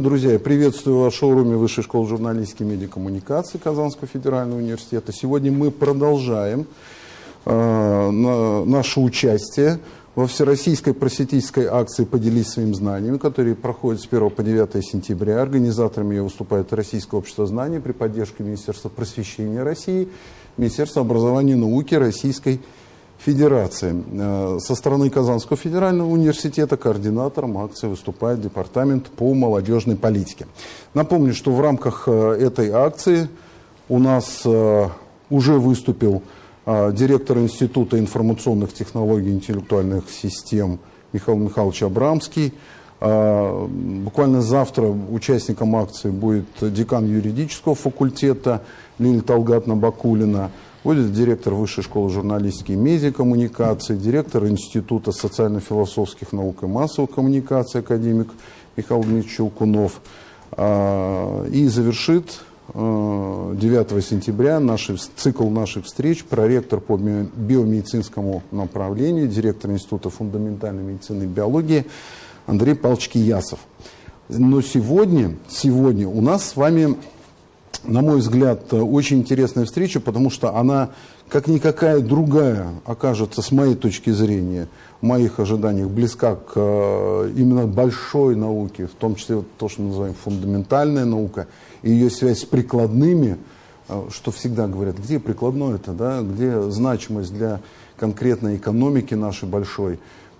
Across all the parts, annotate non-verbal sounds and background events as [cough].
Друзья, я приветствую вас в шоуруме Высшей школы журналистики и медиакоммуникации Казанского федерального университета. Сегодня мы продолжаем э, на, наше участие во всероссийской просветительской акции «Поделись своими знаниями», которая проходит с 1 по 9 сентября. Организаторами ее выступает Российское общество знаний при поддержке Министерства просвещения России, Министерства образования и науки Российской Федерации Федерации. Э, со стороны Казанского федерального университета координатором акции выступает Департамент по молодежной политике. Напомню, что в рамках э, этой акции у нас э, уже выступил директор Института информационных технологий и интеллектуальных систем Михаил Михайлович Абрамский. Буквально завтра участником акции будет декан юридического факультета Лилия Талгатна Бакулина – Будет директор Высшей школы журналистики и медиакоммуникации, директор Института социально-философских наук и массовых коммуникаций, академик Михаил Дмитриевич Челкунов. А, и завершит 9 а, сентября наши, цикл наших встреч проректор по биомедицинскому направлению, директор Института фундаментальной медицины и биологии Андрей Павлович Киясов. Но сегодня, сегодня у нас с вами на мой взгляд, очень интересная встреча, потому что она, как никакая другая, окажется, с моей точки зрения, в моих ожиданиях, близка к э, именно большой науке, в том числе то, что мы называем фундаментальная наука, и ее связь с прикладными, э, что всегда говорят, где прикладное это, да, где значимость для конкретной экономики нашей большой.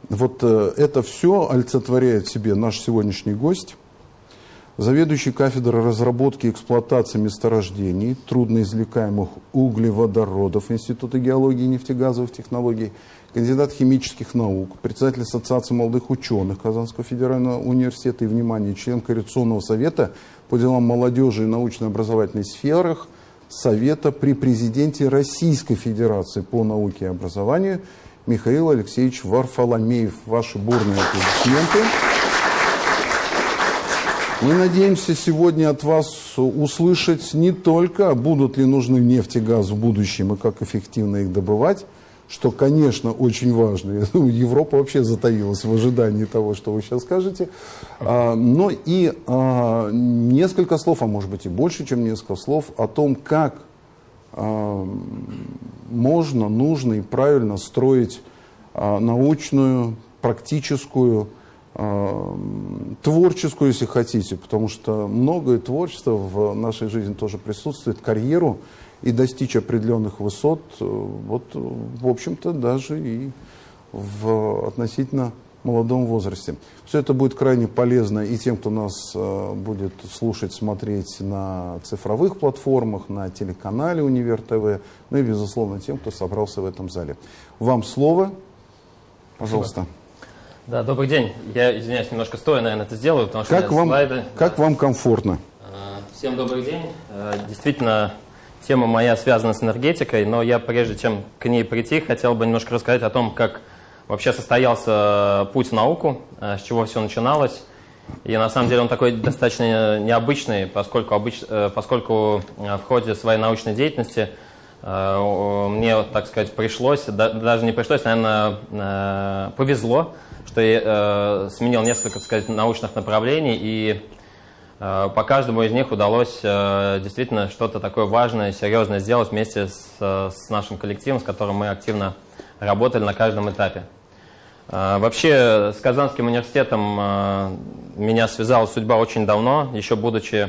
Вот э, это все олицетворяет себе наш сегодняшний гость, заведующий кафедрой разработки и эксплуатации месторождений, трудноизвлекаемых углеводородов Института геологии и нефтегазовых технологий, кандидат химических наук, председатель Ассоциации молодых ученых Казанского федерального университета и, внимание, член Коррекционного совета по делам молодежи и научно-образовательной сферах Совета при президенте Российской Федерации по науке и образованию Михаил Алексеевич Варфоломеев. Ваши бурные аплодисменты. Мы надеемся сегодня от вас услышать не только, будут ли нужны нефть и газ в будущем и как эффективно их добывать, что, конечно, очень важно. Европа вообще затаилась в ожидании того, что вы сейчас скажете. А, но и а, несколько слов, а может быть и больше, чем несколько слов, о том, как а, можно, нужно и правильно строить научную, практическую, творческую, если хотите, потому что многое творчество в нашей жизни тоже присутствует, карьеру и достичь определенных высот, э, вот, в общем-то, даже и в относительно молодом возрасте. Все это будет крайне полезно и тем, кто нас э, будет слушать, смотреть на цифровых платформах, на телеканале Универ ТВ, ну и, безусловно, тем, кто собрался в этом зале. Вам слово. Пожалуйста. Спасибо. Да, добрый день. Я, извиняюсь, немножко стоя, наверное, это сделаю, потому что как вам, слайды. Как да. вам комфортно? А, всем добрый день. А, действительно, тема моя связана с энергетикой, но я, прежде чем к ней прийти, хотел бы немножко рассказать о том, как вообще состоялся путь в науку, а, с чего все начиналось. И на самом деле он такой достаточно необычный, поскольку, обыч... Э, поскольку в ходе своей научной деятельности мне, так сказать, пришлось, даже не пришлось, наверное, э, повезло что я э, сменил несколько, так сказать, научных направлений, и э, по каждому из них удалось э, действительно что-то такое важное, серьезное сделать вместе с, с нашим коллективом, с которым мы активно работали на каждом этапе. Э, вообще, с Казанским университетом э, меня связала судьба очень давно, еще будучи э,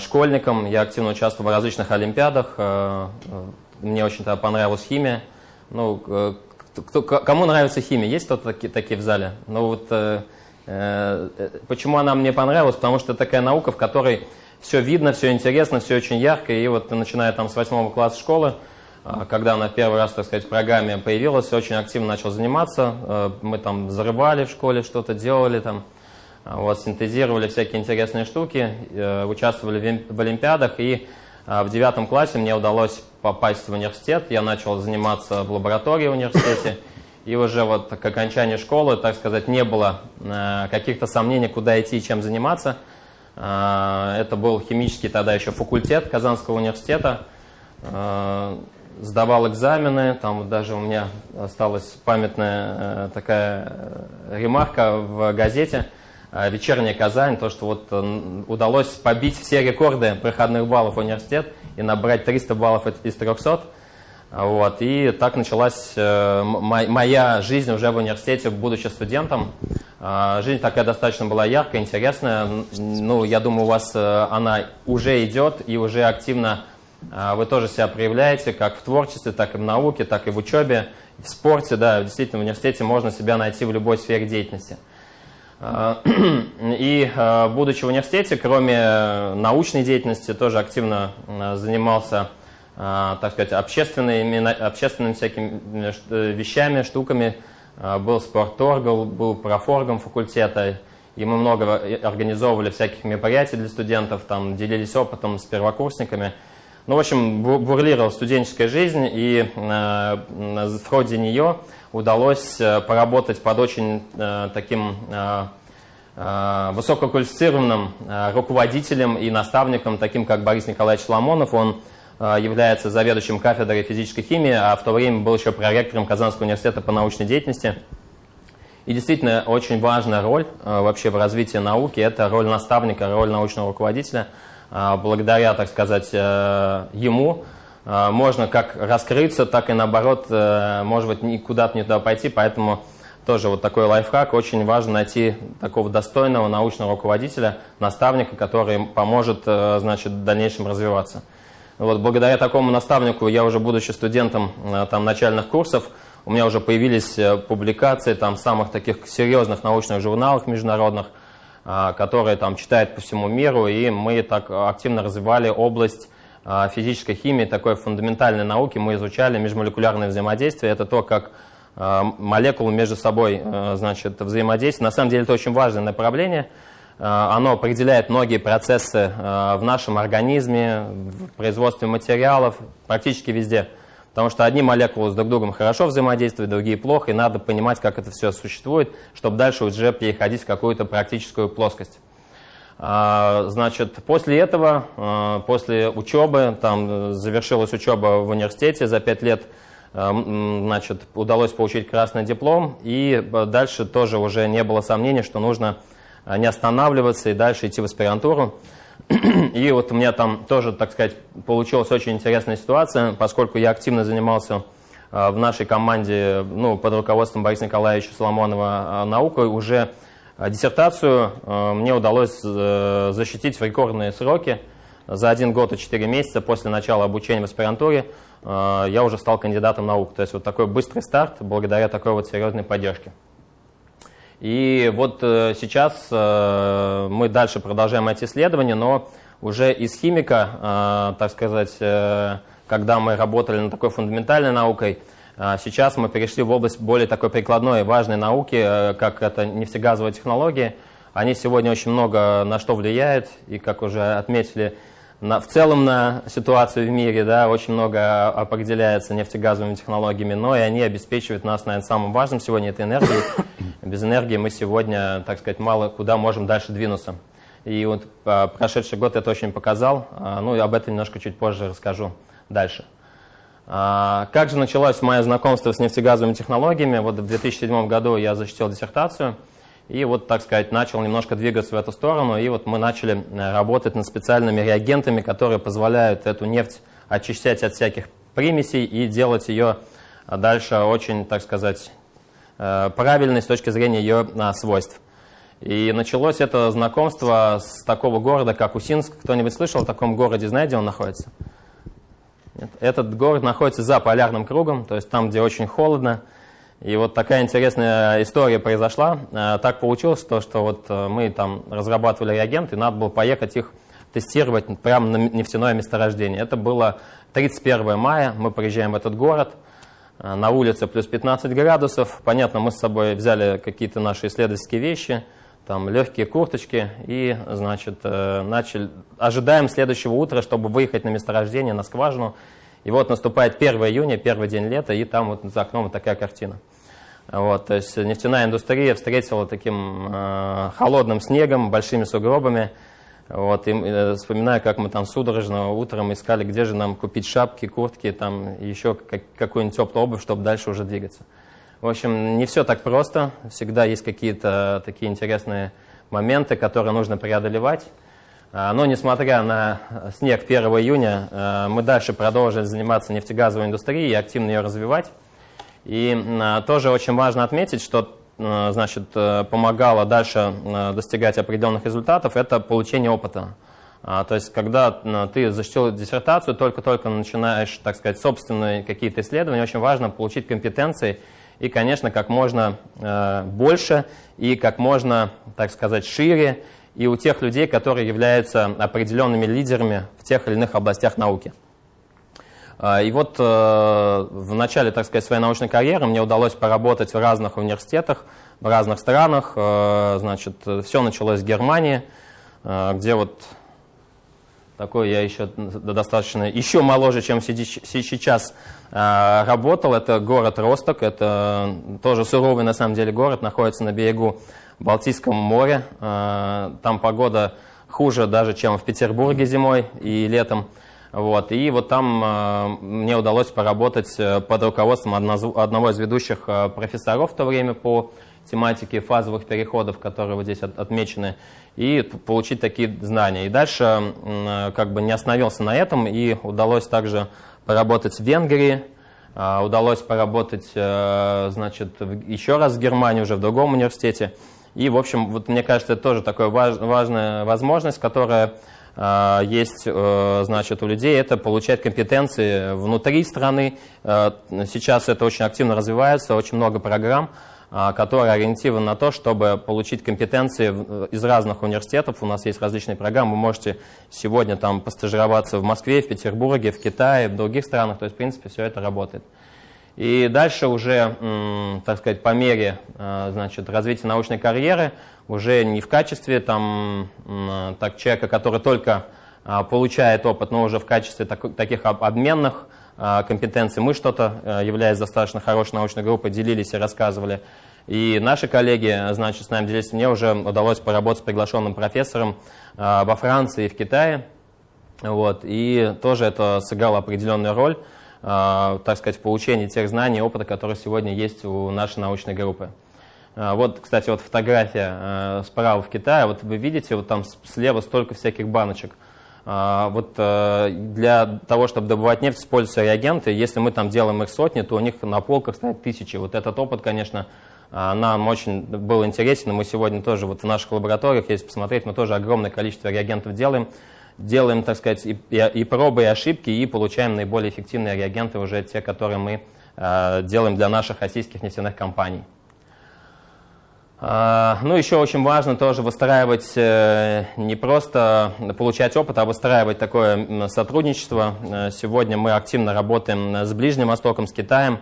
школьником, я активно участвовал в различных олимпиадах, э, э мне очень тогда понравилась химия, ну, э, кто, кому нравится химия? Есть кто-то такие, такие в зале? Ну вот э, э, почему она мне понравилась? Потому что это такая наука, в которой все видно, все интересно, все очень ярко. И вот начиная там с восьмого класса школы, э, когда она первый раз, так сказать, в программе появилась, очень активно начал заниматься. Э, мы там взрывали в школе, что-то делали там, э, вот, синтезировали всякие интересные штуки, э, участвовали в, олимпиадах. И а в девятом классе мне удалось попасть в университет, я начал заниматься в лаборатории в университете, и уже вот к окончанию школы, так сказать, не было э, каких-то сомнений, куда идти и чем заниматься. Э, это был химический тогда еще факультет Казанского университета. Э, сдавал экзамены, там даже у меня осталась памятная такая ремарка в газете вечерняя Казань, то, что вот удалось побить все рекорды проходных баллов в университет и набрать 300 баллов из 300. Вот, и так началась э, моя жизнь уже в университете, будучи студентом. Э, жизнь такая достаточно была яркая, интересная. Ну, я думаю, у вас э, она уже идет и уже активно э, вы тоже себя проявляете, как в творчестве, так и в науке, так и в учебе, в спорте. Да, действительно, в университете можно себя найти в любой сфере деятельности. Э, [clears throat] и э, будучи в университете, кроме научной деятельности, тоже активно э, занимался так сказать, общественными, общественными всякими э, вещами, штуками. Был спорторгом, был профоргом факультета, и мы много организовывали всяких мероприятий для студентов, там делились опытом с первокурсниками. Ну, в общем, бурлировала студенческая жизнь, и э, в ходе нее удалось э, поработать под очень э, таким э, высококвалифицированным руководителем и наставником, таким как Борис Николаевич Ламонов. Он является заведующим кафедрой физической химии, а в то время был еще проректором Казанского университета по научной деятельности. И действительно, очень важная роль вообще в развитии науки – это роль наставника, роль научного руководителя. А, благодаря, так сказать, ему можно как раскрыться, так и наоборот, может быть, куда-то не туда пойти, поэтому тоже вот такой лайфхак. Очень важно найти такого достойного научного руководителя, наставника, который поможет, значит, в дальнейшем развиваться. Вот, благодаря такому наставнику я уже, будучи студентом э, там, начальных курсов, у меня уже появились э, публикации там, самых таких серьезных научных журналах международных, э, которые там читают по всему миру, и мы так активно развивали область физической химии, такой фундаментальной науки. Мы изучали межмолекулярное взаимодействие. Это то, как молекулы между собой значит, взаимодействуют. На самом деле это очень важное направление – Э, оно определяет многие процессы э, в нашем организме, в производстве материалов, практически везде. Потому что одни молекулы с друг другом хорошо взаимодействуют, другие плохо, и надо понимать, как это все существует, чтобы дальше уже переходить в какую-то практическую плоскость. Э, значит, после этого, после учебы, там завершилась учеба в университете за пять лет, значит, удалось получить красный диплом, и дальше тоже уже не было сомнений, что нужно а не останавливаться и дальше идти в аспирантуру. И вот у меня там тоже, так сказать, получилась очень интересная ситуация, поскольку я активно занимался а, в нашей команде ну, под руководством Бориса Николаевича Соломонова а, наукой, уже диссертацию мне удалось э, защитить в рекордные сроки. За один год и четыре месяца после начала обучения в аспирантуре я уже стал кандидатом наук. То есть вот такой быстрый старт благодаря такой вот серьезной поддержке. И вот э, сейчас э, мы дальше продолжаем эти исследования, но уже из химика, э, так сказать, когда мы работали над такой фундаментальной наукой, сейчас мы перешли в область более такой прикладной, важной науки, как это нефтегазовые технологии. Они сегодня очень много на что влияют, и, как уже отметили, на, в целом на ситуацию в мире, да, очень много определяется нефтегазовыми технологиями, но и они обеспечивают нас, наверное, самым важным сегодня, это энергией. [coughs] Без энергии мы сегодня, так сказать, мало куда можем дальше двинуться. И вот а, прошедший год это очень показал, а, ну и об этом немножко чуть позже расскажу дальше. А, как же началось мое знакомство с нефтегазовыми технологиями? Вот в 2007 году я защитил диссертацию – и вот, так сказать, начал немножко двигаться в эту сторону. И вот мы начали э, работать над специальными реагентами, которые позволяют эту нефть очищать от всяких примесей и делать ее дальше очень, так сказать, э, правильной с точки зрения ее а, свойств. И началось это знакомство с такого города, как Усинск. Кто-нибудь слышал о таком городе, знаете, где он находится? Этот город находится за полярным кругом, то есть там, где очень холодно. И вот такая интересная история произошла. Э, так получилось, что, что вот э, мы там разрабатывали реагенты, и надо было поехать их тестировать прямо на нефтяное месторождение. Это было 31 мая, мы приезжаем в этот город, э, на улице плюс 15 градусов. Понятно, мы с собой взяли какие-то наши исследовательские вещи, там легкие курточки, и, значит, начали, ожидаем следующего утра, чтобы выехать на месторождение, на скважину, и вот наступает 1 июня, первый день лета, и там вот за окном вот такая картина. Вот, то есть нефтяная индустрия встретила таким э, холодным снегом, большими сугробами. Вот, и э, вспоминаю, как мы там судорожно утром искали, где же нам купить шапки, куртки, там еще как, какую-нибудь теплую обувь, чтобы дальше уже двигаться. В общем, не все так просто. Всегда есть какие-то такие интересные моменты, которые нужно преодолевать. Но несмотря на снег 1 июня, мы дальше продолжили заниматься нефтегазовой индустрией и активно ее развивать. И тоже очень важно отметить, что значит, помогало дальше достигать определенных результатов, это получение опыта. А, то есть, когда ты защитил диссертацию, только-только начинаешь, так сказать, собственные какие-то исследования, очень важно получить компетенции и, конечно, как можно э, больше и как можно, так сказать, шире, и у тех людей, которые являются определенными лидерами в тех или иных областях науки. А, и вот э, в начале, так сказать, своей научной карьеры мне удалось поработать в разных университетах, в разных странах. Э, значит, все началось с Германии, где вот такой я еще достаточно, еще моложе, чем сейчас а, работал. Это город Росток, это тоже суровый на самом деле город, находится на берегу Балтийского моря. А, там погода хуже даже, чем в Петербурге зимой и летом. Вот. И вот там э, мне удалось поработать э, под руководством одного из ведущих э, профессоров в то время по тематике фазовых переходов, которые вот здесь отмечены, и получить такие знания. И дальше как бы не остановился на этом, и удалось также поработать в Венгрии, а, удалось поработать, значит, еще раз в Германии, уже в другом университете. И, в общем, вот мне кажется, это тоже такая важная возможность, которая а, есть, значит, у людей, это получать компетенции внутри страны. Сейчас это очень активно развивается, очень много программ, который ориентирован на то, чтобы получить компетенции э, из разных университетов. У нас есть различные программы. Вы можете сегодня там постажироваться в Москве, в Петербурге, в Китае, в других странах. То есть, в принципе, все это работает. И дальше уже, так сказать, по мере э, значит, развития научной карьеры, уже не в качестве там, так, человека, который только а, получает опыт, но уже в качестве так, таких обменных а, компетенций. Мы что-то, э, являясь достаточно хорошей научной группой, делились и рассказывали. И наши коллеги, значит, с нами делились. Мне уже удалось поработать с приглашенным профессором а, во Франции и в Китае. Вот, и тоже это сыграло определенную роль, а, так сказать, в получении тех знаний и опыта, которые сегодня есть у нашей научной группы. Вот, кстати, вот фотография справа в Китае. Вот вы видите, вот там слева столько всяких баночек – а, вот э, для того, чтобы добывать нефть, используются реагенты. Если мы там делаем их сотни, то у них на полках стоят тысячи. Вот этот опыт, конечно, а, нам очень был интересен. Мы сегодня тоже вот в наших лабораториях, если посмотреть, мы тоже огромное количество реагентов делаем. Делаем, так сказать, и, и, пробы, и ошибки, и получаем наиболее эффективные реагенты, уже те, которые мы э, делаем для наших российских нефтяных компаний. А, ну, еще очень важно тоже выстраивать, э, не просто получать опыт, а выстраивать такое сотрудничество. Э, сегодня мы активно работаем с Ближним Востоком, с Китаем.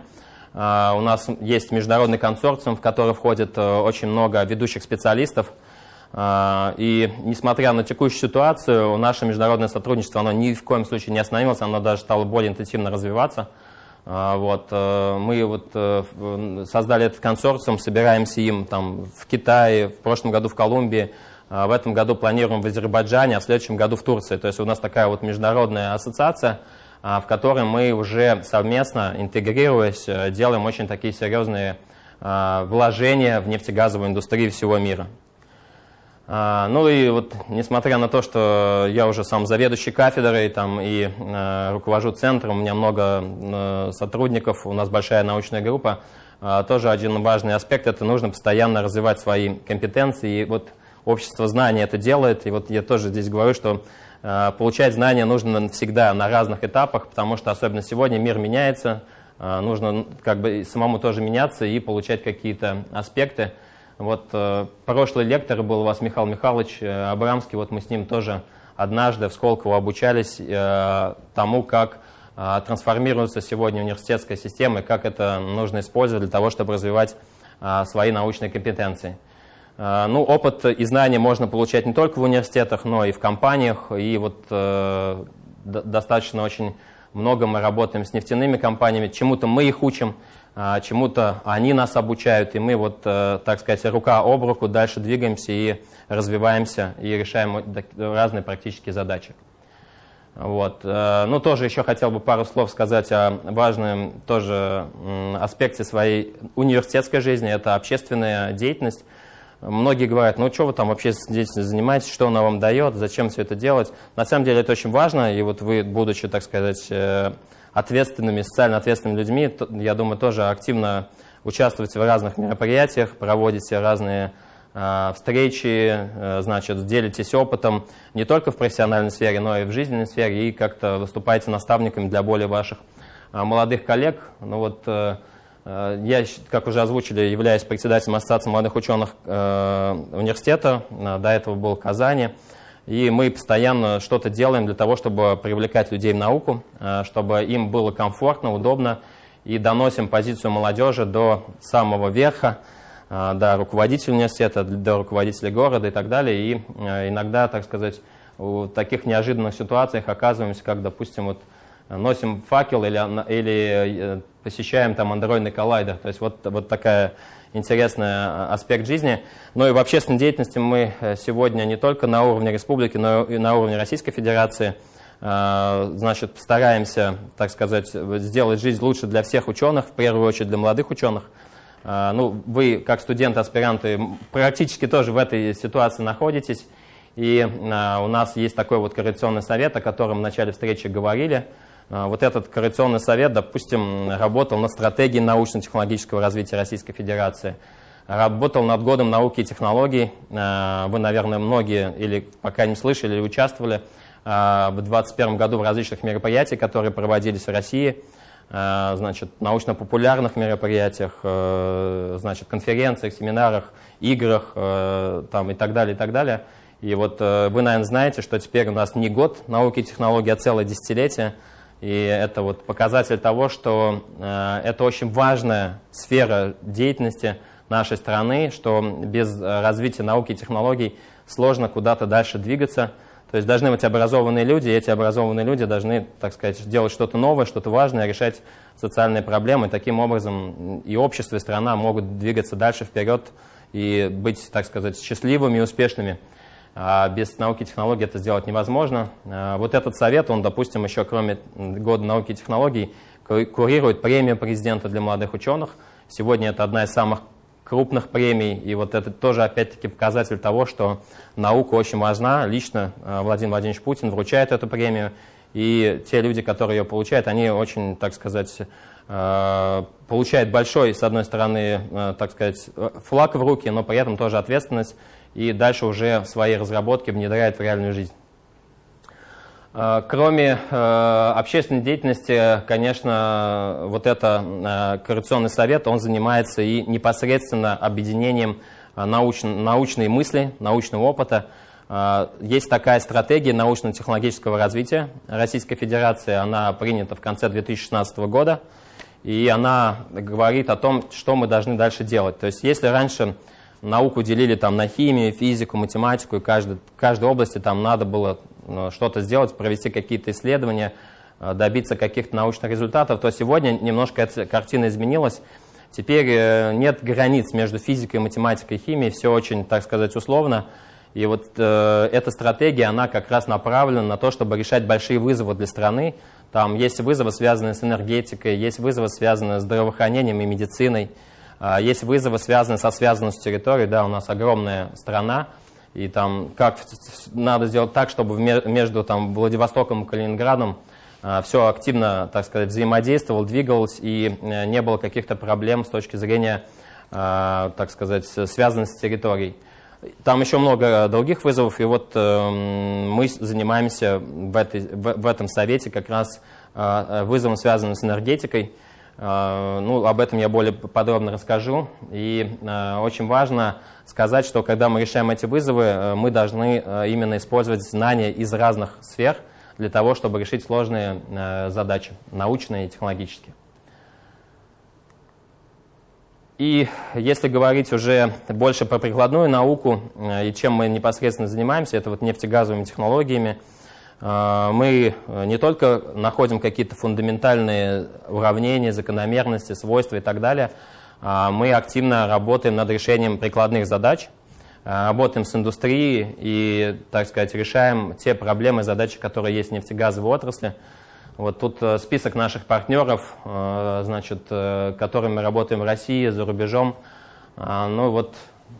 А, у нас есть международный консорциум, в который входит э, очень много ведущих специалистов. А, и несмотря на текущую ситуацию, наше международное сотрудничество оно ни в коем случае не остановилось, оно даже стало более интенсивно развиваться. А, вот, э, мы вот э, создали этот консорциум, собираемся им там, в Китае, в прошлом году в Колумбии, а в этом году планируем в Азербайджане, а в следующем году в Турции. То есть у нас такая вот международная ассоциация, а, в которой мы уже совместно, интегрируясь, э, делаем очень такие серьезные вложения в нефтегазовую индустрию всего мира. А, ну и вот, несмотря на то, что я уже сам заведующий кафедрой там, и э, руковожу центром, у меня много э, сотрудников, у нас большая научная группа, э, тоже один важный аспект – это нужно постоянно развивать свои компетенции. И вот общество знаний это делает. И вот я тоже здесь говорю, что э, получать знания нужно всегда на разных этапах, потому что особенно сегодня мир меняется, э, нужно как бы самому тоже меняться и получать какие-то аспекты. Вот э, прошлый лектор был у вас Михаил Михайлович э, Абрамский, вот мы с ним тоже однажды в Сколково обучались э, тому, как трансформируется сегодня университетская система и как это нужно использовать для того, чтобы развивать свои научные компетенции. Ну, опыт и знания можно получать не только в университетах, но и в компаниях. И вот э, достаточно очень много мы работаем с нефтяными компаниями, чему-то мы их учим, чему-то они нас обучают, и мы вот, э, так сказать, рука об руку дальше двигаемся и развиваемся, и решаем разные практические задачи. Вот. Э, ну, тоже еще хотел бы пару слов сказать о важном тоже аспекте своей университетской жизни, это общественная деятельность. Многие говорят, ну что вы там вообще здесь занимаетесь, что она вам дает, зачем все это делать. На самом деле это очень важно, и вот вы, будучи, так сказать, э, ответственными, социально ответственными людьми, я думаю, тоже активно участвуете в разных мероприятиях, проводите разные э, встречи, э, значит, делитесь опытом не только в профессиональной сфере, но и в жизненной сфере, и как-то выступаете наставниками для более ваших молодых коллег. Ну вот Э, я, как уже озвучили, являюсь председателем Ассоциации молодых ученых э, университета, э, до этого был в Казани. И мы постоянно что-то делаем для того, чтобы привлекать людей в науку, чтобы им было комфортно, удобно, и доносим позицию молодежи до самого верха, до руководителя университета, до руководителя города и так далее. И иногда, так сказать, в таких неожиданных ситуациях оказываемся, как, допустим, вот носим факел или, или посещаем там андроидный коллайдер. То есть вот, вот такая интересный а, аспект жизни. Но и в общественной деятельности мы э, сегодня не только на уровне республики, но и на уровне Российской Федерации э, значит, стараемся, так сказать, сделать жизнь лучше для всех ученых, в первую очередь для молодых ученых. Э, ну, вы, как студенты, аспиранты, практически тоже в этой ситуации находитесь. И у нас есть такой вот коррекционный совет, о котором в начале встречи говорили. А, вот этот коррекционный совет, допустим, работал над стратегией научно-технологического развития Российской Федерации, работал над годом науки и технологий. А, вы, наверное, многие или пока не слышали, или участвовали а, в 2021 году в различных мероприятиях, которые проводились в России, значит, научно-популярных мероприятиях, значит, конференциях, семинарах, играх там, и так далее, и так далее. И вот вы, наверное, знаете, что теперь у нас не год науки и технологий, а целое десятилетие – и это вот показатель того, что э, это очень важная сфера деятельности нашей страны, что без э, развития науки и технологий сложно куда-то дальше двигаться. То есть должны быть образованные люди, и эти образованные люди должны, так сказать, делать что-то новое, что-то важное, решать социальные проблемы. Таким образом и общество, и страна могут двигаться дальше вперед и быть, так сказать, счастливыми и успешными. А без науки и технологий это сделать невозможно. А, вот этот совет, он, допустим, еще кроме года науки и технологий, курирует премию президента для молодых ученых. Сегодня это одна из самых крупных премий, и вот это тоже опять-таки показатель того, что наука очень важна. Лично а, Владимир Владимирович Путин вручает эту премию, и те люди, которые ее получают, они очень, так сказать, получают большой, с одной стороны, так сказать, флаг в руки, но при этом тоже ответственность и дальше уже свои разработки внедряет в реальную жизнь. А, кроме э, общественной деятельности, конечно, вот это э, коррекционный совет, он занимается и непосредственно объединением э, науч, научной мысли, научного опыта. Есть такая стратегия научно-технологического развития Российской Федерации, она принята в конце 2016 года, и она говорит о том, что мы должны дальше делать. То есть если раньше науку делили там на химию, физику, математику, и каждой, каждой области там надо было ну, что-то сделать, провести какие-то исследования, э, добиться каких-то научных результатов, то сегодня немножко эта картина изменилась. Теперь э, нет границ между физикой, математикой и химией, все очень, так сказать, условно. И вот э, эта стратегия, она как раз направлена на то, чтобы решать большие вызовы для страны. Там есть вызовы, связанные с энергетикой, есть вызовы, связанные с здравоохранением и медициной. А, есть вызовы, связанные со связанностью территории. Да, у нас огромная страна, и там как надо сделать так, чтобы между там, Владивостоком и Калининградом а, все активно, так сказать, взаимодействовало, двигалось, и э, не было каких-то проблем с точки зрения, а, так сказать, связанности территорий. Там еще много других вызовов, и вот э, мы занимаемся в, этой, в, этом совете как раз э, вызовом, связанным с энергетикой. А, ну, об этом я более подробно расскажу. И а, очень важно сказать, что когда мы решаем эти вызовы, э, мы должны э, именно использовать знания из разных сфер для того, чтобы решить сложные э, задачи, научные и технологические. И если говорить уже больше про прикладную науку и чем мы непосредственно занимаемся, это вот нефтегазовыми технологиями – мы э, не только находим какие-то фундаментальные уравнения, закономерности, свойства и так далее, а мы активно работаем над решением прикладных задач, а, работаем с индустрией и, так сказать, решаем те проблемы, задачи, которые есть в нефтегазовой отрасли. Вот тут э, список наших партнеров, э, значит, которыми мы работаем в России, за рубежом. Ну вот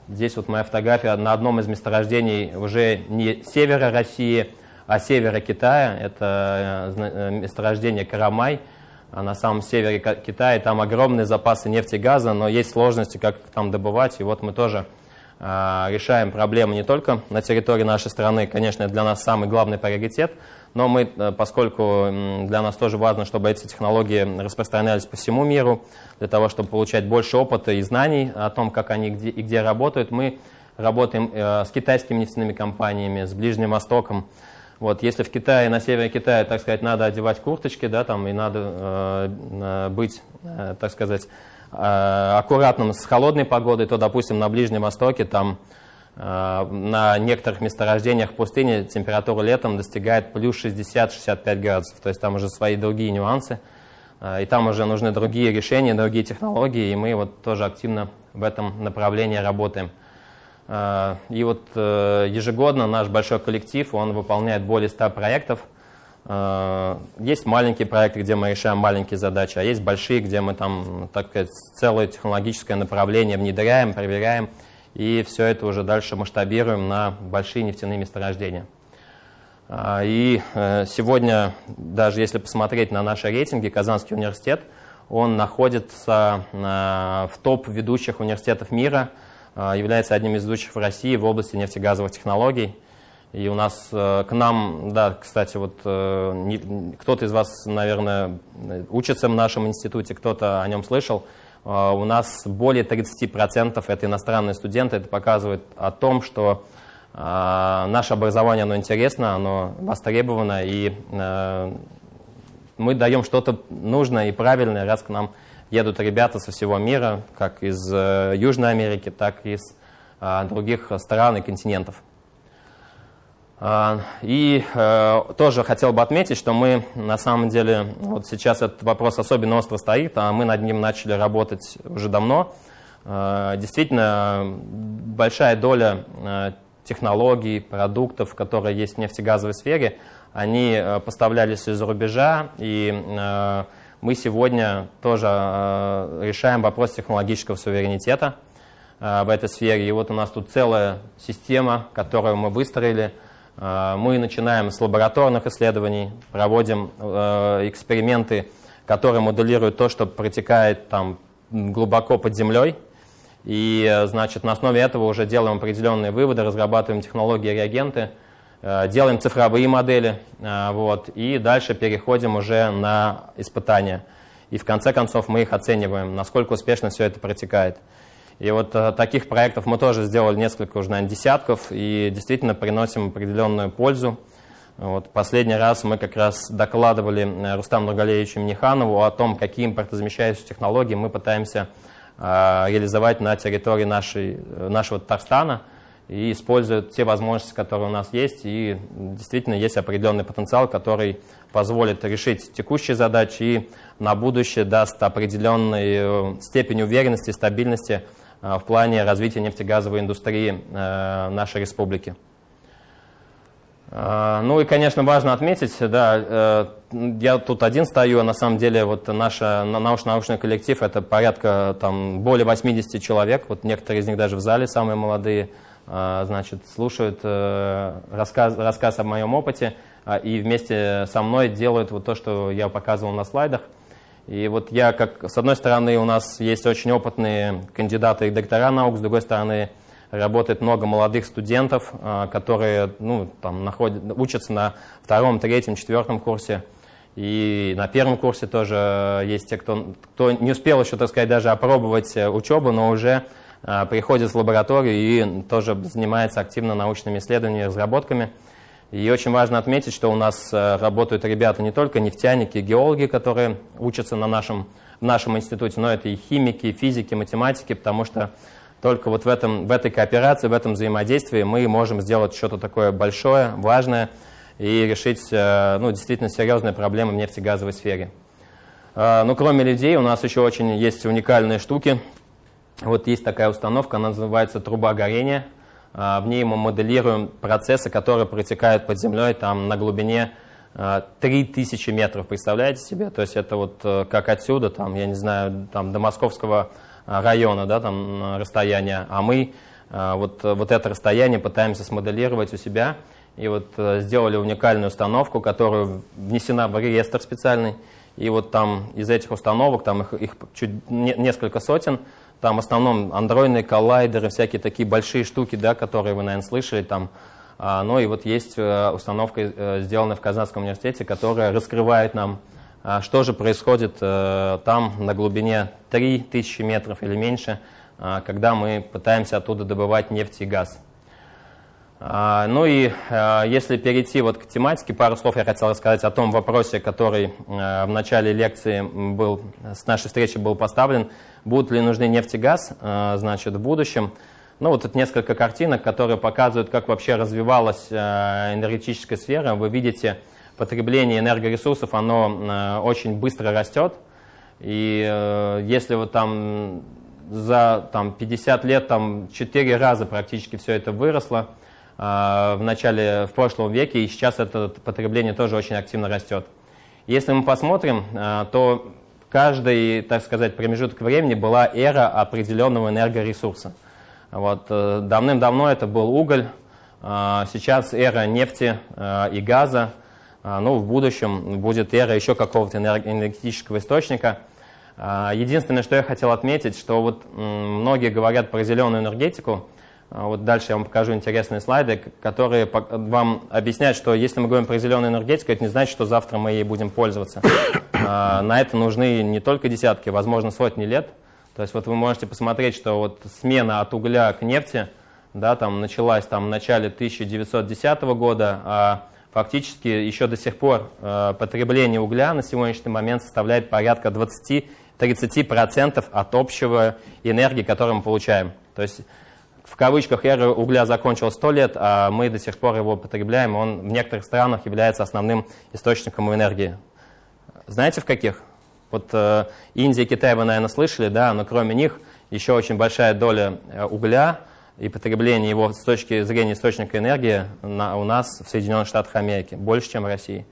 здесь вот моя фотография на одном из месторождений уже не севера России, а севера Китая. Это месторождение Карамай на самом севере Китая. Там огромные запасы нефти и газа, но есть сложности, как там добывать. И вот мы тоже решаем проблемы не только на территории нашей страны, конечно, это для нас самый главный приоритет, но мы, э, поскольку для нас тоже важно, чтобы эти технологии распространялись по всему миру, для того, чтобы получать больше опыта и знаний о том, как они где, и где работают, мы работаем э, с китайскими нефтяными компаниями, с Ближним Востоком. Вот, если в Китае, на севере Китая, так сказать, надо одевать курточки, да, там, и надо э, э быть, э, так сказать, э, аккуратным с холодной погодой, то, допустим, на Ближнем Востоке там Э, на некоторых месторождениях пустыни температура летом достигает плюс 60-65 градусов. То есть там уже свои другие нюансы. Э, и там уже нужны другие решения, другие технологии. И мы вот тоже активно в этом направлении работаем. Э, и вот ежегодно наш большой коллектив, он выполняет более 100 проектов. Есть маленькие проекты, где мы решаем маленькие задачи, а есть большие, где мы там, так сказать, целое технологическое направление внедряем, проверяем и все это уже дальше масштабируем на большие нефтяные месторождения. И э, сегодня, даже если посмотреть на наши рейтинги, Казанский университет, он находится э, в топ ведущих университетов мира, э, является одним из ведущих в России в области нефтегазовых технологий. И у нас к нам, да, кстати, вот кто-то из вас, наверное, учится в нашем институте, кто-то о нем слышал. А, у нас более 30% это иностранные студенты. Это показывает о том, что а, наше образование оно интересно, оно востребовано, и а, мы даем что-то нужное и правильное, раз к нам едут ребята со всего мира, как из э, Южной Америки, так и из других стран и континентов. А, и э, тоже хотел бы отметить, что мы на самом деле, вот сейчас этот вопрос особенно остро стоит, а мы над ним начали работать уже давно. Э, действительно, большая доля э, технологий, продуктов, которые есть в нефтегазовой сфере, они поставлялись из-за рубежа, и мы сегодня тоже решаем вопрос технологического суверенитета в этой сфере. И вот у нас тут целая система, которую мы выстроили – а, мы начинаем с лабораторных исследований, проводим э, эксперименты, которые моделируют то, что протекает там глубоко под землей. И, э, значит, на основе этого уже делаем определенные выводы, разрабатываем технологии, реагенты, э, делаем цифровые модели, вот, и дальше переходим уже на испытания. И в конце концов мы их оцениваем, насколько успешно все это протекает. И вот э, таких проектов мы тоже сделали несколько, уже, наверное, десятков, и действительно приносим определенную пользу. Вот последний раз мы как раз докладывали э, Рустаму Нургалевичу Миниханову о том, какие импортозамещающие технологии мы пытаемся э, реализовать на территории нашей, э, нашего Татарстана и используют те возможности, которые у нас есть. И действительно есть определенный потенциал, который позволит решить текущие задачи и на будущее даст определенную степень уверенности и стабильности Э, в плане развития нефтегазовой индустрии э, нашей республики. Э, ну и, конечно, важно отметить, да, я тут один стою, а на самом деле вот наш научно-научный коллектив это порядка там более 80 человек, вот некоторые из них даже в зале, самые молодые, значит, слушают рассказ, рассказ о моем опыте и вместе со мной делают вот то, что я показывал на слайдах. И вот я, как с одной стороны, у нас есть очень опытные кандидаты и доктора наук, с другой стороны, работает много молодых студентов, а, которые ну, там, находят, учатся на втором, третьем, четвертом курсе. И на первом курсе тоже есть те, кто, кто не успел еще, так сказать, даже опробовать э, учебу, но уже а, приходит в лабораторию и тоже занимается активно научными исследованиями, разработками. И очень важно отметить, что у нас э, работают ребята не только нефтяники, геологи, которые учатся на нашем, в нашем институте, но это и химики, и физики, математики, потому что только вот в, этом, в этой кооперации, в этом взаимодействии мы можем сделать что-то такое большое, важное и решить э, ну, действительно серьезные проблемы в нефтегазовой сфере. Э, но кроме людей у нас еще очень есть уникальные штуки. Вот есть такая установка, она называется труба горения – а, в ней мы моделируем процессы, которые протекают под землей там, на глубине 3000 а, метров, представляете себе? То есть это вот э, как отсюда, там, я не знаю, там, до московского а, района, да, там расстояние, а мы вот, вот это расстояние пытаемся смоделировать у себя. И вот сделали уникальную установку, которая внесена в реестр специальный. И вот там из этих установок, там их, их чуть не, несколько сотен, там в основном андроидные коллайдеры, всякие такие большие штуки, да, которые вы, наверное, слышали, там а, ну и вот есть э, установка, э, сделанная в Казанском университете, которая раскрывает нам, а, что же происходит э, там на глубине 3000 метров или меньше, а, когда мы пытаемся оттуда добывать нефть и газ. Ну и если перейти вот к тематике, пару слов я хотел рассказать о том вопросе, который в начале лекции был, с нашей встречи был поставлен. Будут ли нужны нефть и газ значит, в будущем? Ну, вот тут несколько картинок, которые показывают, как вообще развивалась энергетическая сфера. Вы видите, потребление энергоресурсов, оно очень быстро растет. И э, если вот там за там, 50 лет там 4 раза практически все это выросло в начале, в прошлом веке, и сейчас это потребление тоже очень активно растет. Если мы посмотрим, то каждый, так сказать, промежуток времени была эра определенного энергоресурса – вот, э, давным-давно это был уголь, а, сейчас эра нефти и газа, а, ну, в будущем будет эра еще какого-то энергетического источника. А, единственное, что я хотел отметить, что вот многие говорят про зеленую энергетику, вот дальше я вам покажу интересные слайды, которые вам объясняют, что если мы говорим про зеленую энергетику, это не значит, что завтра мы ей будем пользоваться. [coughs] На это нужны не только десятки, возможно, сотни лет – то есть вот вы можете посмотреть, что вот смена от угля к нефти да, там началась там, в начале 1910 года, а фактически еще до сих пор э, потребление угля на сегодняшний момент составляет порядка 20-30% от общего энергии, которую мы получаем. То есть в кавычках эра угля закончилась 100 лет, а мы до сих пор его потребляем, он в некоторых странах является основным источником энергии. Знаете в каких? Вот э, Индия, Китай вы, наверное, слышали, да, но кроме них еще очень большая доля э, угля и потребление его с точки зрения источника энергии на, у нас в Соединенных Штатах Америки, больше, чем в России.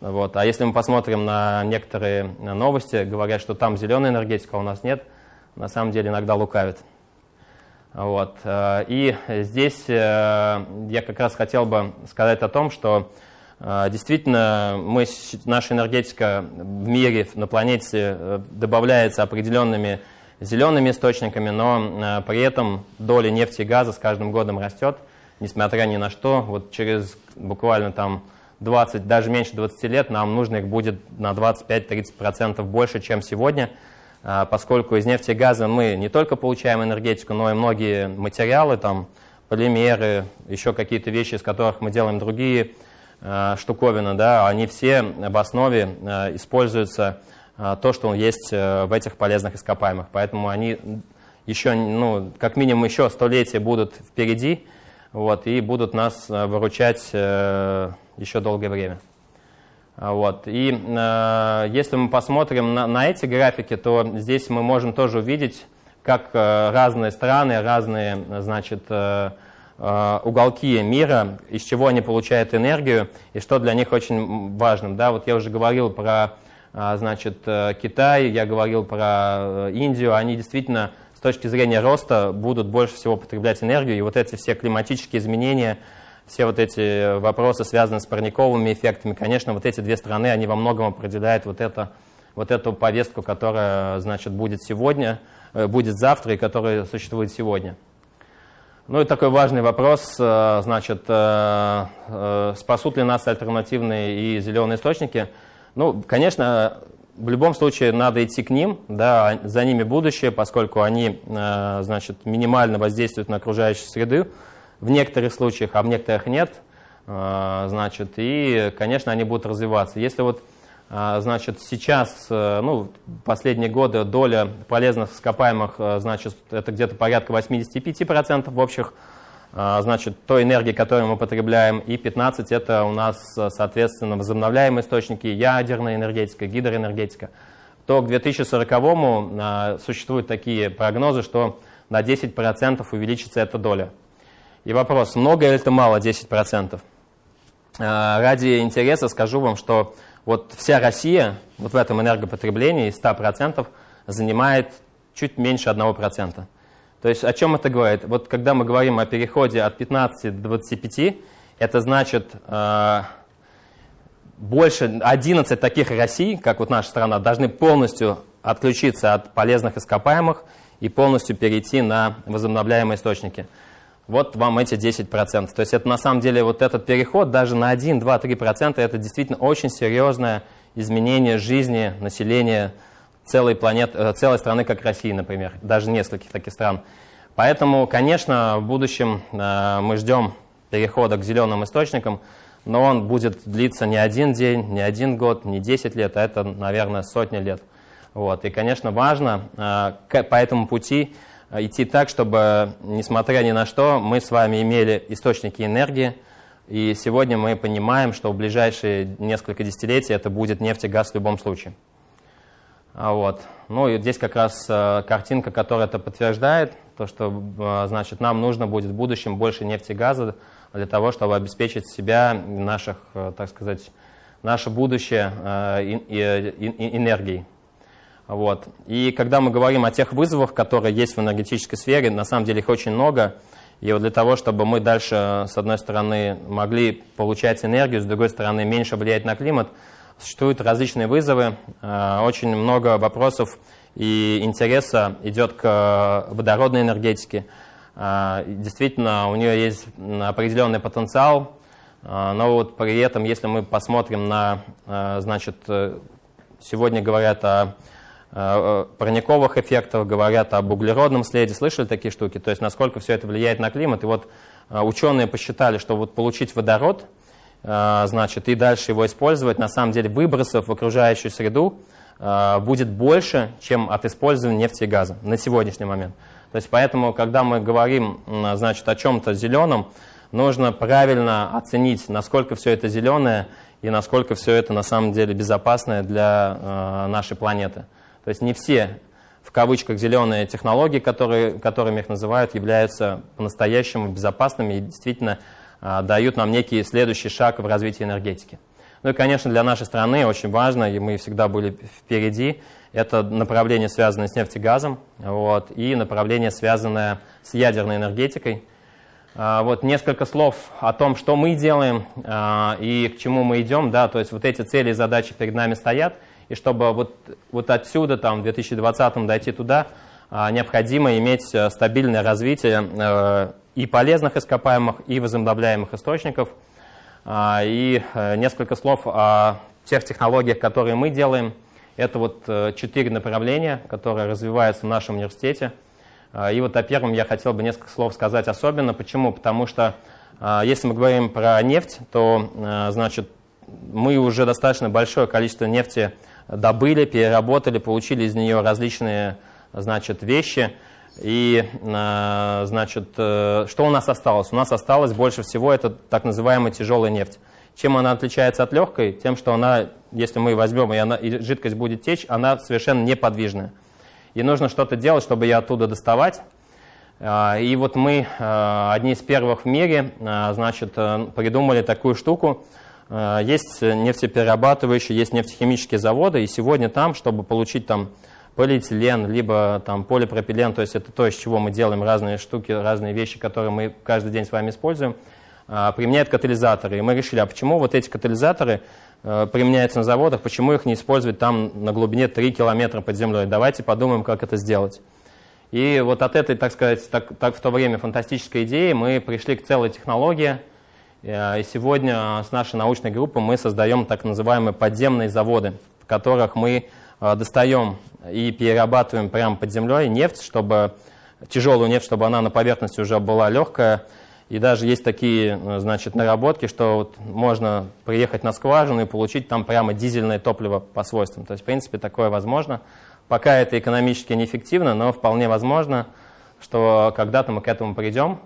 Вот. А если мы посмотрим на некоторые новости, говорят, что там зеленая энергетика, а у нас нет, на самом деле иногда лукавят. Вот. Э, и здесь э, я как раз хотел бы сказать о том, что а, действительно, мы, наша энергетика в мире, на планете э, добавляется определенными зелеными источниками, но э, при этом доля нефти и газа с каждым годом растет, несмотря ни на что. Вот через буквально там 20, даже меньше 20 лет нам нужно их будет на 25-30% больше, чем сегодня, поскольку из нефти и газа мы не только получаем энергетику, но и многие материалы, там, полимеры, еще какие-то вещи, из которых мы делаем другие Э, штуковина, да, они все в основе э, используются э, то, что есть в этих полезных ископаемых. Поэтому они еще, ну, как минимум еще столетия будут впереди, вот, и будут нас выручать еще долгое время. Вот. И э, если мы посмотрим на, на эти графики, то здесь мы можем тоже увидеть, как э, разные страны, разные значит, э, Э, уголки мира, из чего они получают энергию и что для них очень важным. Да, вот я уже говорил про э, значит, э, Китай, я говорил про Индию, они действительно с точки зрения роста будут больше всего потреблять энергию, и вот эти все климатические изменения, все вот эти вопросы, связанные с парниковыми эффектами, конечно, вот эти две страны, они во многом определяют вот, это, вот эту повестку, которая, значит, будет сегодня, будет завтра и которая существует сегодня. Ну и такой важный вопрос, э, значит, э, э, спасут ли нас альтернативные и зеленые источники? Ну, конечно, в любом случае надо идти к ним, да, за ними будущее, поскольку они, значит, минимально воздействуют на окружающую среду в некоторых случаях, а в некоторых нет, значит, и, конечно, они будут развиваться. Если вот а, значит, сейчас, э, ну, последние годы доля полезных ископаемых, э, значит, это где-то порядка 85% в общих, значит, той энергии, которую мы потребляем, и 15% это у нас, соответственно, возобновляемые источники, ядерная энергетика, гидроэнергетика. То к 2040-му а, существуют такие прогнозы, что на 10% увеличится эта доля. И вопрос, много или это мало 10%? Ради интереса скажу вам, что вот вся Россия вот в этом энергопотреблении из 100% занимает чуть меньше 1%. То есть о чем это говорит? Вот когда мы говорим о переходе от 15 до 25, это значит э, больше 11 таких Россий, как вот наша страна, должны полностью отключиться от полезных ископаемых и полностью перейти на возобновляемые источники. Вот вам эти 10%. То есть это на самом деле вот этот переход даже на 1, 2, 3% это действительно очень серьезное изменение жизни населения целой, планеты, э, целой страны, как Россия, например, даже нескольких таких стран. Поэтому, конечно, в будущем э, мы ждем перехода к зеленым источникам, но он будет длиться не один день, не один год, не 10 лет, а это, наверное, сотни лет. Вот. И, конечно, важно э, по этому пути идти так, чтобы, несмотря ни на что, мы с вами имели источники энергии, и сегодня мы понимаем, что в ближайшие несколько десятилетий это будет нефть и газ в любом случае. А вот. Ну и здесь как раз э, картинка, которая это подтверждает, то что э, значит, нам нужно будет в будущем больше нефти и газа для того, чтобы обеспечить себя, наших, э, так сказать, наше будущее энергией. Вот. И когда мы говорим о тех вызовах, которые есть в энергетической сфере, на самом деле их очень много. И вот для того, чтобы мы дальше, с одной стороны, могли получать энергию, с другой стороны, меньше влиять на климат, существуют различные вызовы. Э, очень много вопросов и интереса идет к водородной энергетике. Э, действительно, у нее есть определенный потенциал, э, но вот при этом, если мы посмотрим на, значит, сегодня говорят о парниковых эффектах, говорят об углеродном следе, слышали такие штуки, то есть насколько все это влияет на климат. И вот ученые посчитали, что вот получить водород, значит, и дальше его использовать, на самом деле выбросов в окружающую среду будет больше, чем от использования нефти и газа на сегодняшний момент. То есть поэтому, когда мы говорим значит, о чем-то зеленом, нужно правильно оценить, насколько все это зеленое и насколько все это на самом деле безопасное для нашей планеты. То есть не все, в кавычках, зеленые технологии, которые, которыми их называют, являются по-настоящему безопасными и действительно а, дают нам некий следующий шаг в развитии энергетики. Ну и, конечно, для нашей страны очень важно, и мы всегда были впереди, это направление, связанное с нефтегазом, вот, и направление, связанное с ядерной энергетикой. А, вот несколько слов о том, что мы делаем а, и к чему мы идем. Да, то есть вот эти цели и задачи перед нами стоят – и чтобы вот, вот отсюда, там, в 2020 дойти туда, а, необходимо иметь э, стабильное развитие э, и полезных ископаемых, и возобновляемых источников. А, и э, несколько слов о тех технологиях, которые мы делаем. Это вот четыре направления, которые развиваются в нашем университете. А, и вот о первом я хотел бы несколько слов сказать особенно. Почему? Потому что если мы говорим про нефть, то значит, мы уже достаточно большое количество нефти добыли, переработали, получили из нее различные значит, вещи. И, э, значит, э, что у нас осталось? У нас осталось больше всего это так называемая тяжелая нефть. Чем она отличается от легкой? Тем, что она, если мы возьмем, и, она, и жидкость будет течь, она совершенно неподвижная. И нужно что-то делать, чтобы ее оттуда доставать. Э, и вот мы, одни из первых в мире, значит, придумали такую штуку, есть нефтеперерабатывающие, есть нефтехимические заводы, и сегодня там, чтобы получить там полиэтилен, либо там полипропилен, то есть это то, из чего мы делаем разные штуки, разные вещи, которые мы каждый день с вами используем, э, применяют катализаторы. И мы решили, а почему вот эти катализаторы э, применяются на заводах, почему их не использовать там на глубине 3 километра под землей? Давайте подумаем, как это сделать. И вот от этой, так сказать, так, так в то время фантастической идеи мы пришли к целой технологии – Э, и сегодня с нашей научной группой мы создаем так называемые подземные заводы, в которых мы э, достаем и перерабатываем прямо под землей нефть, чтобы тяжелую нефть, чтобы она на поверхности уже была легкая. И даже есть такие э, значит, наработки, что вот можно приехать на скважину и получить там прямо дизельное топливо по свойствам. То есть, в принципе, такое возможно. Пока это экономически неэффективно, но вполне возможно, что когда-то мы к этому придем.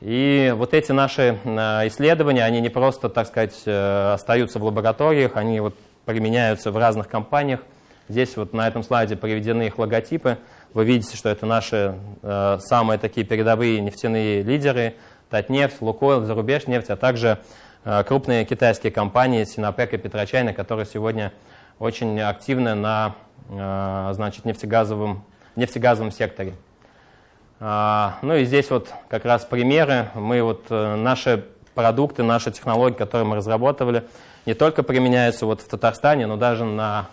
И вот эти наши э, исследования, они не просто, так сказать, э, остаются в лабораториях, они вот применяются в разных компаниях. Здесь вот на этом слайде приведены их логотипы. Вы видите, что это наши э, самые такие передовые нефтяные лидеры. Татнефть, Лукойл, Зарубежнефть, а также крупные китайские компании Синопек и Петрочайна, которые сегодня очень активны на значит, нефтегазовом, нефтегазовом секторе. А, ну и здесь вот как раз примеры. Мы вот э, наши продукты, наши технологии, которые мы разработали, не только применяются вот в Татарстане, но даже на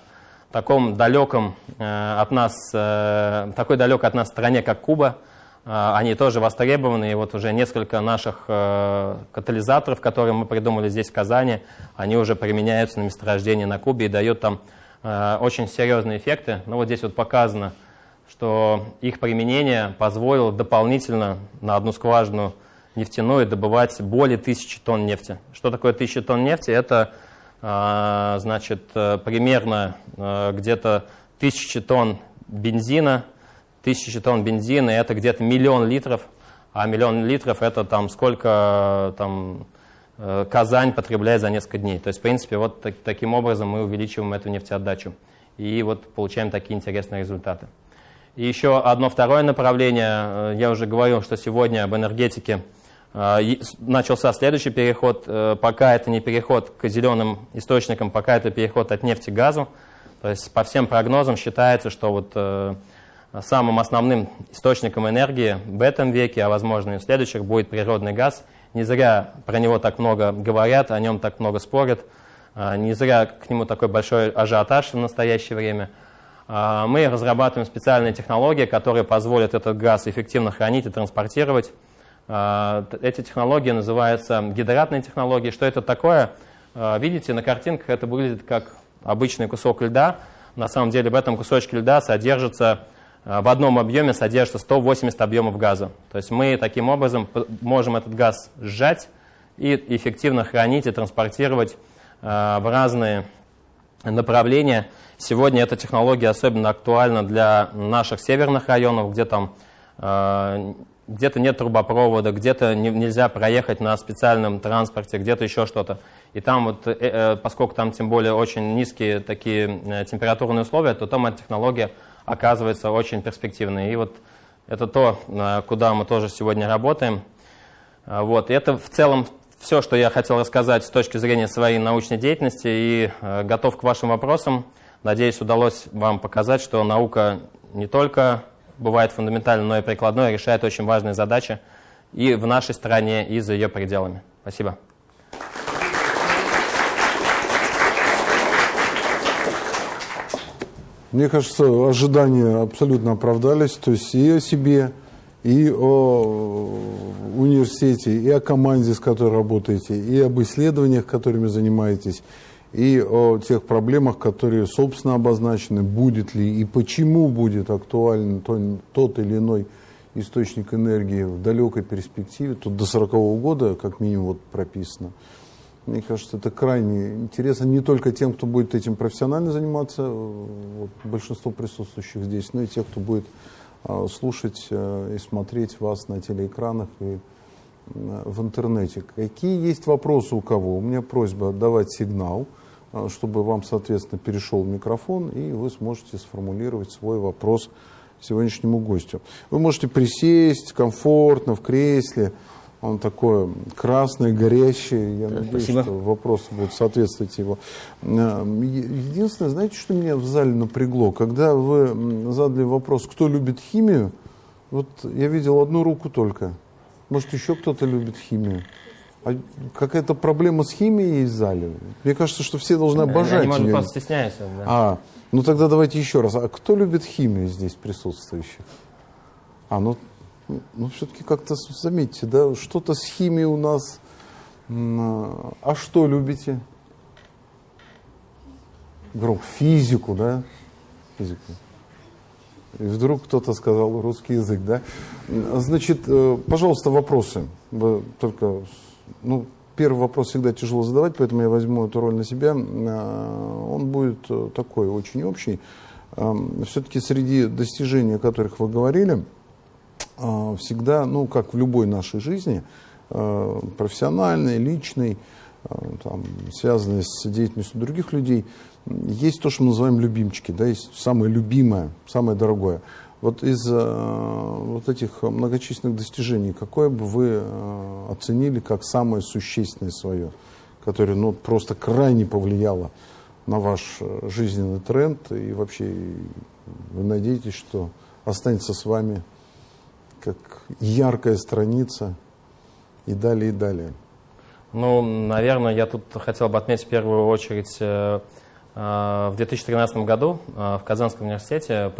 таком далеком э, от нас, э, такой далекой от нас стране, как Куба, э, они тоже востребованы, и вот уже несколько наших катализаторов, которые мы придумали здесь, в Казани, они уже применяются на месторождении на Кубе и дают там очень серьезные эффекты. Ну вот здесь вот показано, что их применение позволило дополнительно на одну скважину нефтяную добывать более тысячи тонн нефти. Что такое тысяча тонн нефти? Это а, значит, э, примерно э, где-то тысячи тонн бензина, тысячи тонн бензина, это где-то миллион литров, а миллион литров это там сколько там, э, Казань потребляет за несколько дней. То есть, в принципе, вот так, таким образом мы увеличиваем эту нефтеотдачу и вот получаем такие интересные результаты. И еще одно второе направление, я уже говорил, что сегодня об энергетике а, начался следующий переход, э, пока это не переход к зеленым источникам, пока это переход от нефти к газу. То есть по всем прогнозам считается, что вот э, самым основным источником энергии в этом веке, а возможно и в следующих, будет природный газ. Не зря про него так много говорят, о нем так много спорят. Не зря к нему такой большой ажиотаж в настоящее время. А, мы разрабатываем специальные технологии, которые позволят этот газ эффективно хранить и транспортировать. А, эти технологии называются гидратные технологии. Что это такое? А, видите, на картинках это выглядит как обычный кусок льда. На самом деле в этом кусочке льда содержится, в одном объеме содержится 180 объемов газа. То есть мы таким образом можем этот газ сжать и эффективно хранить и транспортировать в разные направления. Сегодня эта технология особенно актуальна для наших северных районов, где там где-то нет трубопровода, где-то не, нельзя проехать на специальном транспорте, где-то еще что-то. И там вот, э, э, поскольку там тем более очень низкие такие э, температурные условия, то там эта технология оказывается очень перспективной. И вот это то, э, куда мы тоже сегодня работаем. Э, вот. И это в целом все, что я хотел рассказать с точки зрения своей научной деятельности и э, готов к вашим вопросам. Надеюсь, удалось вам показать, что наука не только бывает фундаментальной, но и прикладной, решает очень важные задачи и в нашей стране, и за ее пределами. Спасибо. Мне кажется, ожидания абсолютно оправдались. То есть и о себе, и о университете, и о команде, с которой работаете, и об исследованиях, которыми занимаетесь, и о тех проблемах, которые, собственно, обозначены, будет ли и почему будет актуален тот или иной источник энергии в далекой перспективе, тут до 40 -го года, как минимум, вот прописано. Мне кажется, это крайне интересно не только тем, кто будет этим профессионально заниматься, вот, большинство присутствующих здесь, но и тех, кто будет слушать а, и смотреть вас на телеэкранах и а, в интернете. Какие есть вопросы у кого? У меня просьба давать сигнал. А, чтобы вам, соответственно, перешел микрофон, и вы сможете сформулировать свой вопрос сегодняшнему гостю. Вы можете присесть комфортно в кресле, он такой красный, горящий. Я надеюсь, Спасибо. что вопросы будут соответствовать его. А, единственное, знаете, что меня в зале напрягло? Когда вы задали вопрос, кто любит химию, вот я видел одну руку только. Может, еще кто-то любит химию? А какая-то проблема с химией есть в зале? Мне кажется, что все должны обожать Они, может, ее. просто стесняются. Да. А, ну тогда давайте еще раз. А кто любит химию здесь присутствующих? А, ну, ну все-таки как-то заметьте, да, что-то с химией у нас. А что любите? Гром, физику, да? Физику. И вдруг кто-то сказал русский язык, да? Значит, э, пожалуйста, вопросы. Только ну, первый вопрос всегда тяжело задавать, поэтому я возьму эту роль на себя. А, он будет э, такой, очень общий. Все-таки среди достижений, о которых вы говорили, а, всегда, ну, как в любой нашей жизни, а, профессиональной, личной, там, связанной с деятельностью других людей, есть то, что мы называем любимчики, да, есть самое любимое, самое дорогое. Вот из вот этих многочисленных достижений, какое бы вы оценили как самое существенное свое, которое ну, просто крайне повлияло на ваш жизненный тренд и вообще вы надеетесь, что останется с вами как яркая страница и далее, и далее? Ну, наверное, я тут хотел бы отметить в первую очередь, э, э, в 2013 году э, в Казанском университете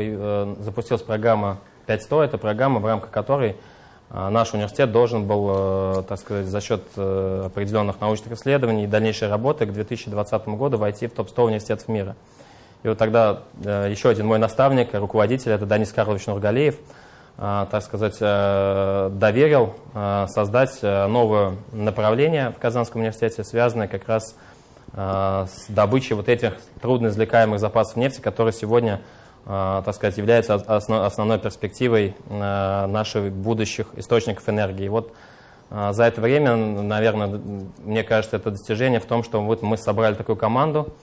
запустилась программа 500. Это программа, в рамках которой наш университет должен был, так сказать, за счет определенных научных исследований и дальнейшей работы к 2020 году войти в топ-100 университетов мира. И вот тогда еще один мой наставник, руководитель, это Данис Карлович Нургалеев – так сказать, э, доверил э, создать э, новое направление в Казанском университете, связанное как раз с добычей вот этих трудноизвлекаемых запасов нефти, которые сегодня, так сказать, являются основной перспективой наших будущих источников энергии. Вот за это время, наверное, мне кажется, это достижение в том, что вот мы собрали такую команду,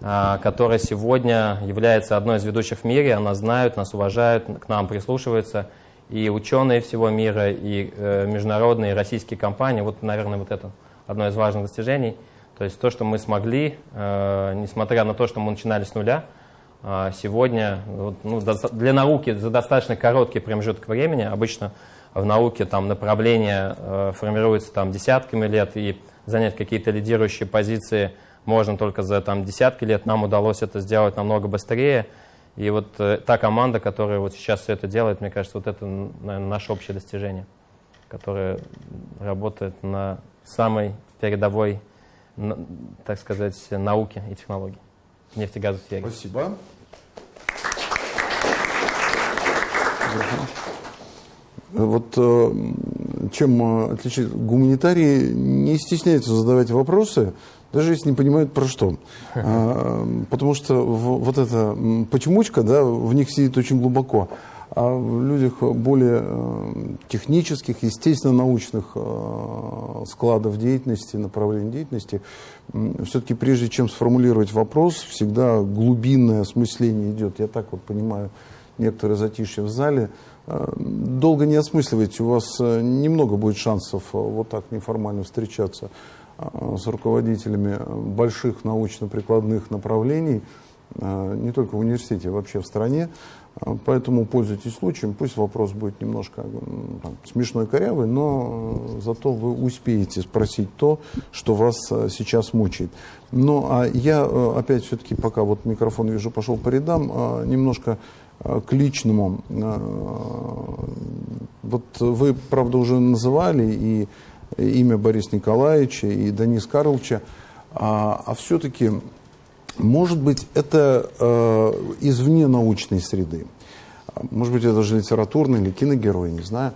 которая сегодня является одной из ведущих в мире, она знают, нас уважают, к нам прислушиваются, и ученые всего мира, и э, международные, и российские компании. Вот, наверное, вот это одно из важных достижений. То есть то, что мы смогли, э, несмотря на то, что мы начинали с нуля, э, сегодня ну, для науки за достаточно короткий промежуток времени, обычно в науке там направления э, формируются там десятками лет, и занять какие-то лидирующие позиции можно только за там, десятки лет. Нам удалось это сделать намного быстрее. И вот э, та команда, которая вот сейчас все это делает, мне кажется, вот это, наверное, наше общее достижение, которое работает на самой передовой, на, так сказать, науке и технологии нефтегазовой сфере. Спасибо. Вот э, чем э, отличить гуманитарии не стесняются задавать вопросы, даже если не понимают про что. [laughs] А, потому что вот эта почемучка, да, в них сидит очень глубоко. А в людях более э, технических, естественно, научных складов деятельности, направлений деятельности, все-таки прежде чем сформулировать вопрос, всегда глубинное осмысление идет. Я так вот понимаю некоторые затишье в зале. Э, долго не осмысливайте, у вас немного будет шансов вот так неформально встречаться. Э, с руководителями больших научно-прикладных направлений, э, не только в университете, а вообще в стране. Э, поэтому пользуйтесь случаем. Пусть вопрос будет немножко там, смешной, корявый, но зато вы успеете спросить то, что вас сейчас мучает. Ну, а я опять все-таки, пока вот микрофон вижу, пошел по рядам, немножко к личному. Вот вы, правда, уже называли и имя Бориса Николаевича и Данис Карловича, а, а все-таки, может быть, это э, извне научной среды. Может быть, это же литературный или киногерой, не знаю.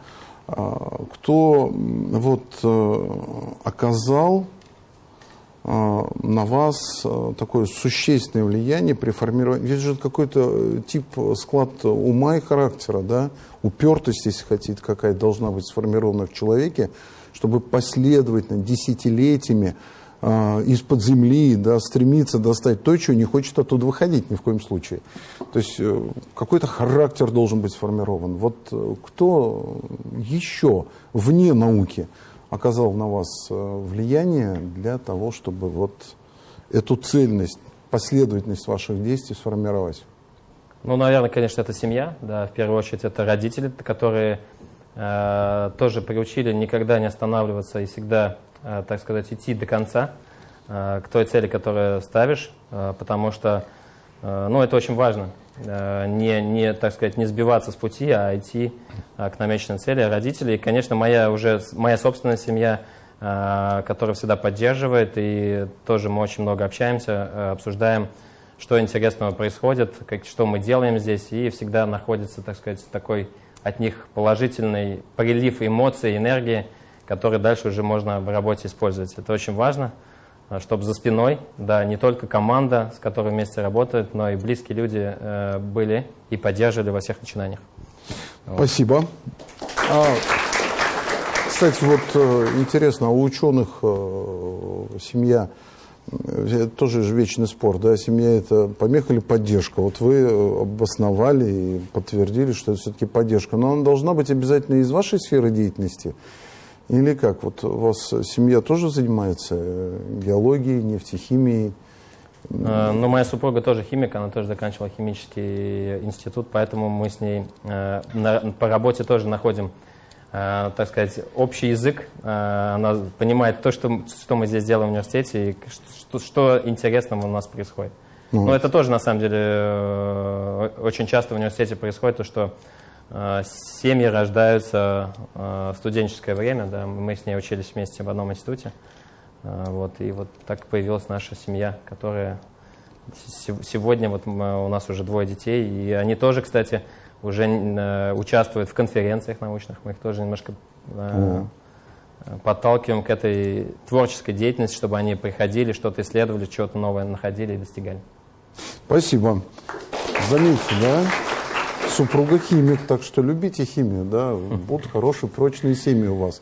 А, кто вот э, оказал э, на вас э, такое существенное влияние при формировании. Здесь же какой-то тип склад ума и характера, да, упертость, если хотите, какая должна быть сформирована в человеке, чтобы последовательно, десятилетиями э, из-под земли да, стремиться достать то, чего не хочет оттуда выходить ни в коем случае. То есть э, какой-то характер должен быть сформирован. Вот э, кто еще вне науки оказал на вас э, влияние для того, чтобы вот эту цельность, последовательность ваших действий сформировать? Ну, наверное, конечно, это семья, да, в первую очередь это родители, которые Э, тоже приучили никогда не останавливаться и всегда, э, так сказать, идти до конца э, к той цели, которую ставишь, потому что ну, это очень важно. Не, не, так сказать, не сбиваться с пути, а идти к намеченной цели. Родители, и, конечно, моя уже моя собственная семья, которая всегда поддерживает, и тоже мы очень много общаемся, обсуждаем, что интересного происходит, как, что мы делаем здесь, и всегда находится, так сказать, такой от них положительный прилив эмоций, энергии, который дальше уже можно в работе использовать. Это очень важно, чтобы за спиной, да, не только команда, с которой вместе работают, но и близкие люди э, были и поддерживали во всех начинаниях. Спасибо. А, кстати, вот э, интересно, а у ученых э, семья тоже же вечный спор, да, семья это помеха или поддержка. Вот вы обосновали и подтвердили, что это все-таки поддержка. Но она должна быть обязательно из вашей сферы деятельности. Или как? Вот у вас семья тоже занимается э, геологией, нефтехимией, Э, Ну, моя супруга тоже химик, она тоже заканчивала химический институт, поэтому мы с ней э, на- по работе тоже находим, так сказать, общий язык. Она понимает то, что, что мы здесь делаем в университете и что, что интересного у нас происходит. Ну, Но это тоже, на самом деле, очень часто в университете происходит, то, что семьи рождаются э, в студенческое время, да, мы с ней учились вместе в одном институте, Э, вот, и вот так появилась наша семья, которая се- сегодня, вот у нас уже двое детей, и они тоже, кстати, уже э, участвуют в конференциях научных, мы их тоже немножко э, подталкиваем к этой творческой деятельности, чтобы они приходили, что-то исследовали, что-то новое находили и достигали. Спасибо. Заметьте, да? Супруга химик, так что любите химию, да? Будут хорошие, прочные семьи у вас.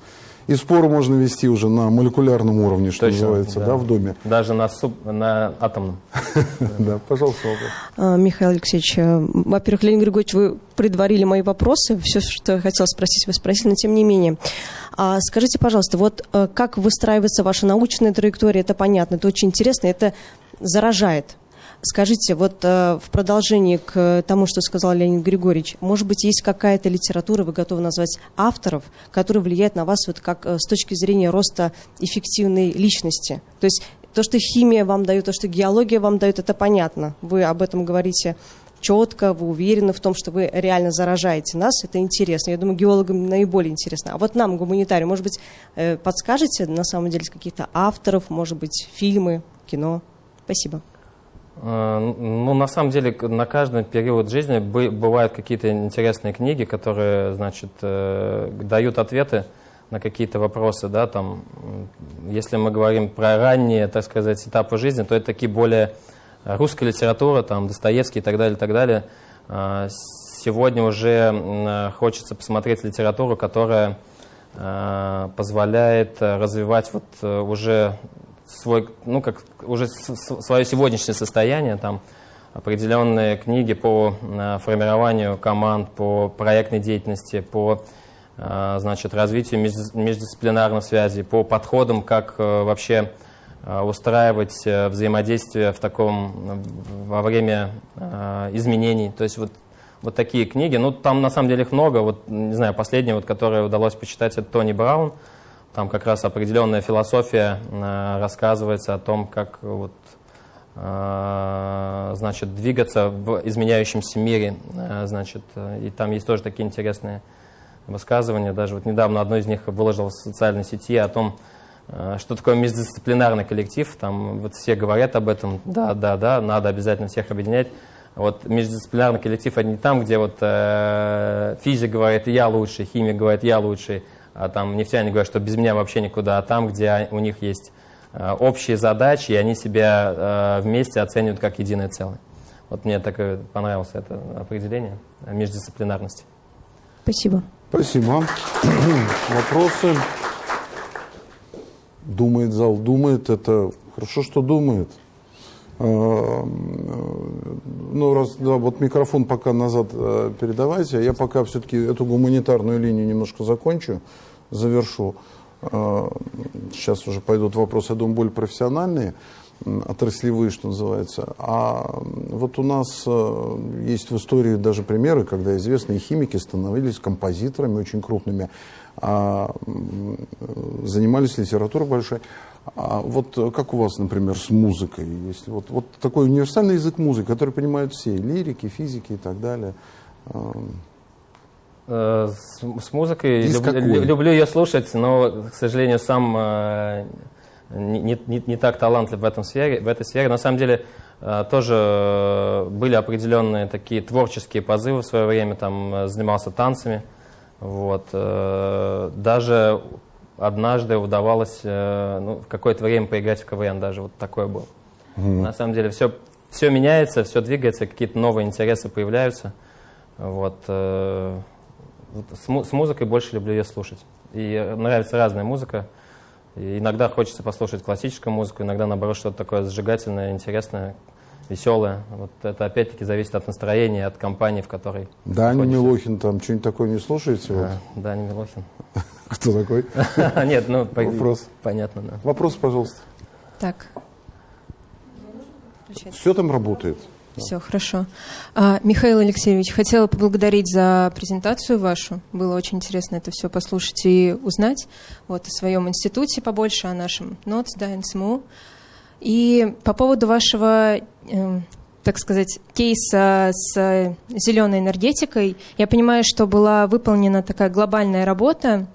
И споры можно вести уже на молекулярном уровне, что Точно, называется, да. да. в доме. Даже на, суп, на атомном. [laughs] Да, пожалуйста. А, Михаил Алексеевич, э, во-первых, Леонид Григорьевич, вы предварили мои вопросы. Все, что я хотела спросить, вы спросили, но тем не менее. А скажите, пожалуйста, вот э, как выстраивается ваша научная траектория, это понятно, это очень интересно, это заражает. Скажите, вот э, в продолжении к тому, что сказал Леонид Григорьевич, может быть, есть какая-то литература, вы готовы назвать авторов, которые влияют на вас вот как э, с точки зрения роста эффективной личности? То есть то, что химия вам дает, то, что геология вам дает, это понятно. Вы об этом говорите четко, вы уверены в том, что вы реально заражаете нас, это интересно. Я думаю, геологам наиболее интересно. А вот нам, гуманитариям, может быть, э, подскажете на самом деле каких-то авторов, может быть, фильмы, кино? Спасибо. Э, Ну, на самом деле, на каждый период жизни бы- бывают какие-то интересные книги, которые, значит, э, дают ответы на какие-то вопросы, да, там, если мы говорим про ранние, так сказать, этапы жизни, то это такие более э, русская литература, там, Достоевский и так далее, и так далее. А, Сегодня уже э, хочется посмотреть литературу, которая э, позволяет э, развивать вот э, уже свой, ну, как уже свое сегодняшнее состояние, там определенные книги по э, формированию команд, по проектной деятельности, по э, значит, развитию междис- междисциплинарных связей, по подходам, как э, вообще устраивать взаимодействие в таком, во время изменений. То есть вот, вот такие книги. Ну, там на самом деле их много. Вот, не знаю, последняя, вот, которую удалось почитать, это Тони Браун. Там как раз определенная философия э, рассказывается о том, как вот, э, значит, двигаться в изменяющемся мире. Э, значит, и там есть тоже такие интересные высказывания. Даже вот недавно одно из них выложил в социальной сети о том, что такое междисциплинарный коллектив. Там вот все говорят об этом. Да, да, да, надо обязательно всех объединять. Вот междисциплинарный коллектив это не там, где вот э, физик говорит я лучший, химик говорит я лучший, а там нефтяне говорят, что без меня вообще никуда, а там, где у них есть э, общие задачи, и они себя э, вместе оценивают как единое целое. Вот мне так понравилось это определение междисциплинарности. Спасибо. Спасибо. [clears throat] Вопросы? Думает зал, думает. Это хорошо, что думает. А, Ну, раз, да, вот микрофон пока назад э, передавайте. Я пока все-таки эту гуманитарную линию немножко закончу, завершу. А, Сейчас уже пойдут вопросы, я думаю, более профессиональные, отраслевые, что называется. А вот у нас э, есть в истории даже примеры, когда известные химики становились композиторами очень крупными, а, занимались литературой большой. А вот как у вас, например, с музыкой? Есть вот, вот такой универсальный язык музыки, который понимают все, лирики, физики и так далее. Э, С, с музыкой Из люб- какой? люблю ее слушать, но, к сожалению, сам э, не, не- не- так талантлив в, этом сфере, в этой сфере. На самом деле э, тоже э, были определенные такие творческие позывы в свое время, там э, занимался танцами. Вот. э, Даже однажды удавалось ну, в какое-то время поиграть в КВН, даже вот такое было. На самом деле все, все меняется, все двигается, какие-то новые интересы появляются. Вот, вот с, му- с музыкой больше люблю ее слушать. И э, нравится разная музыка. И иногда хочется послушать классическую музыку, иногда, наоборот, что-то такое зажигательное, интересное, веселое. Вот это опять-таки зависит от настроения, от компании, в которой Даня находишься. Милохин там что-нибудь такое не слушаете? Вот? А, Даня Милохин. [laughs] Кто такой? [laughs] Нет, ну, Вопрос. понятно, да. Вопрос, пожалуйста. Так. Все там работает. Все, хорошо. А, Михаил Алексеевич, хотела поблагодарить за презентацию вашу. Было очень интересно это все послушать и узнать вот, о своем институте побольше, о нашем НОЦ, да, НСМУ. И по поводу вашего, э, так сказать, кейса с зеленой энергетикой, я понимаю, что была выполнена такая глобальная работа,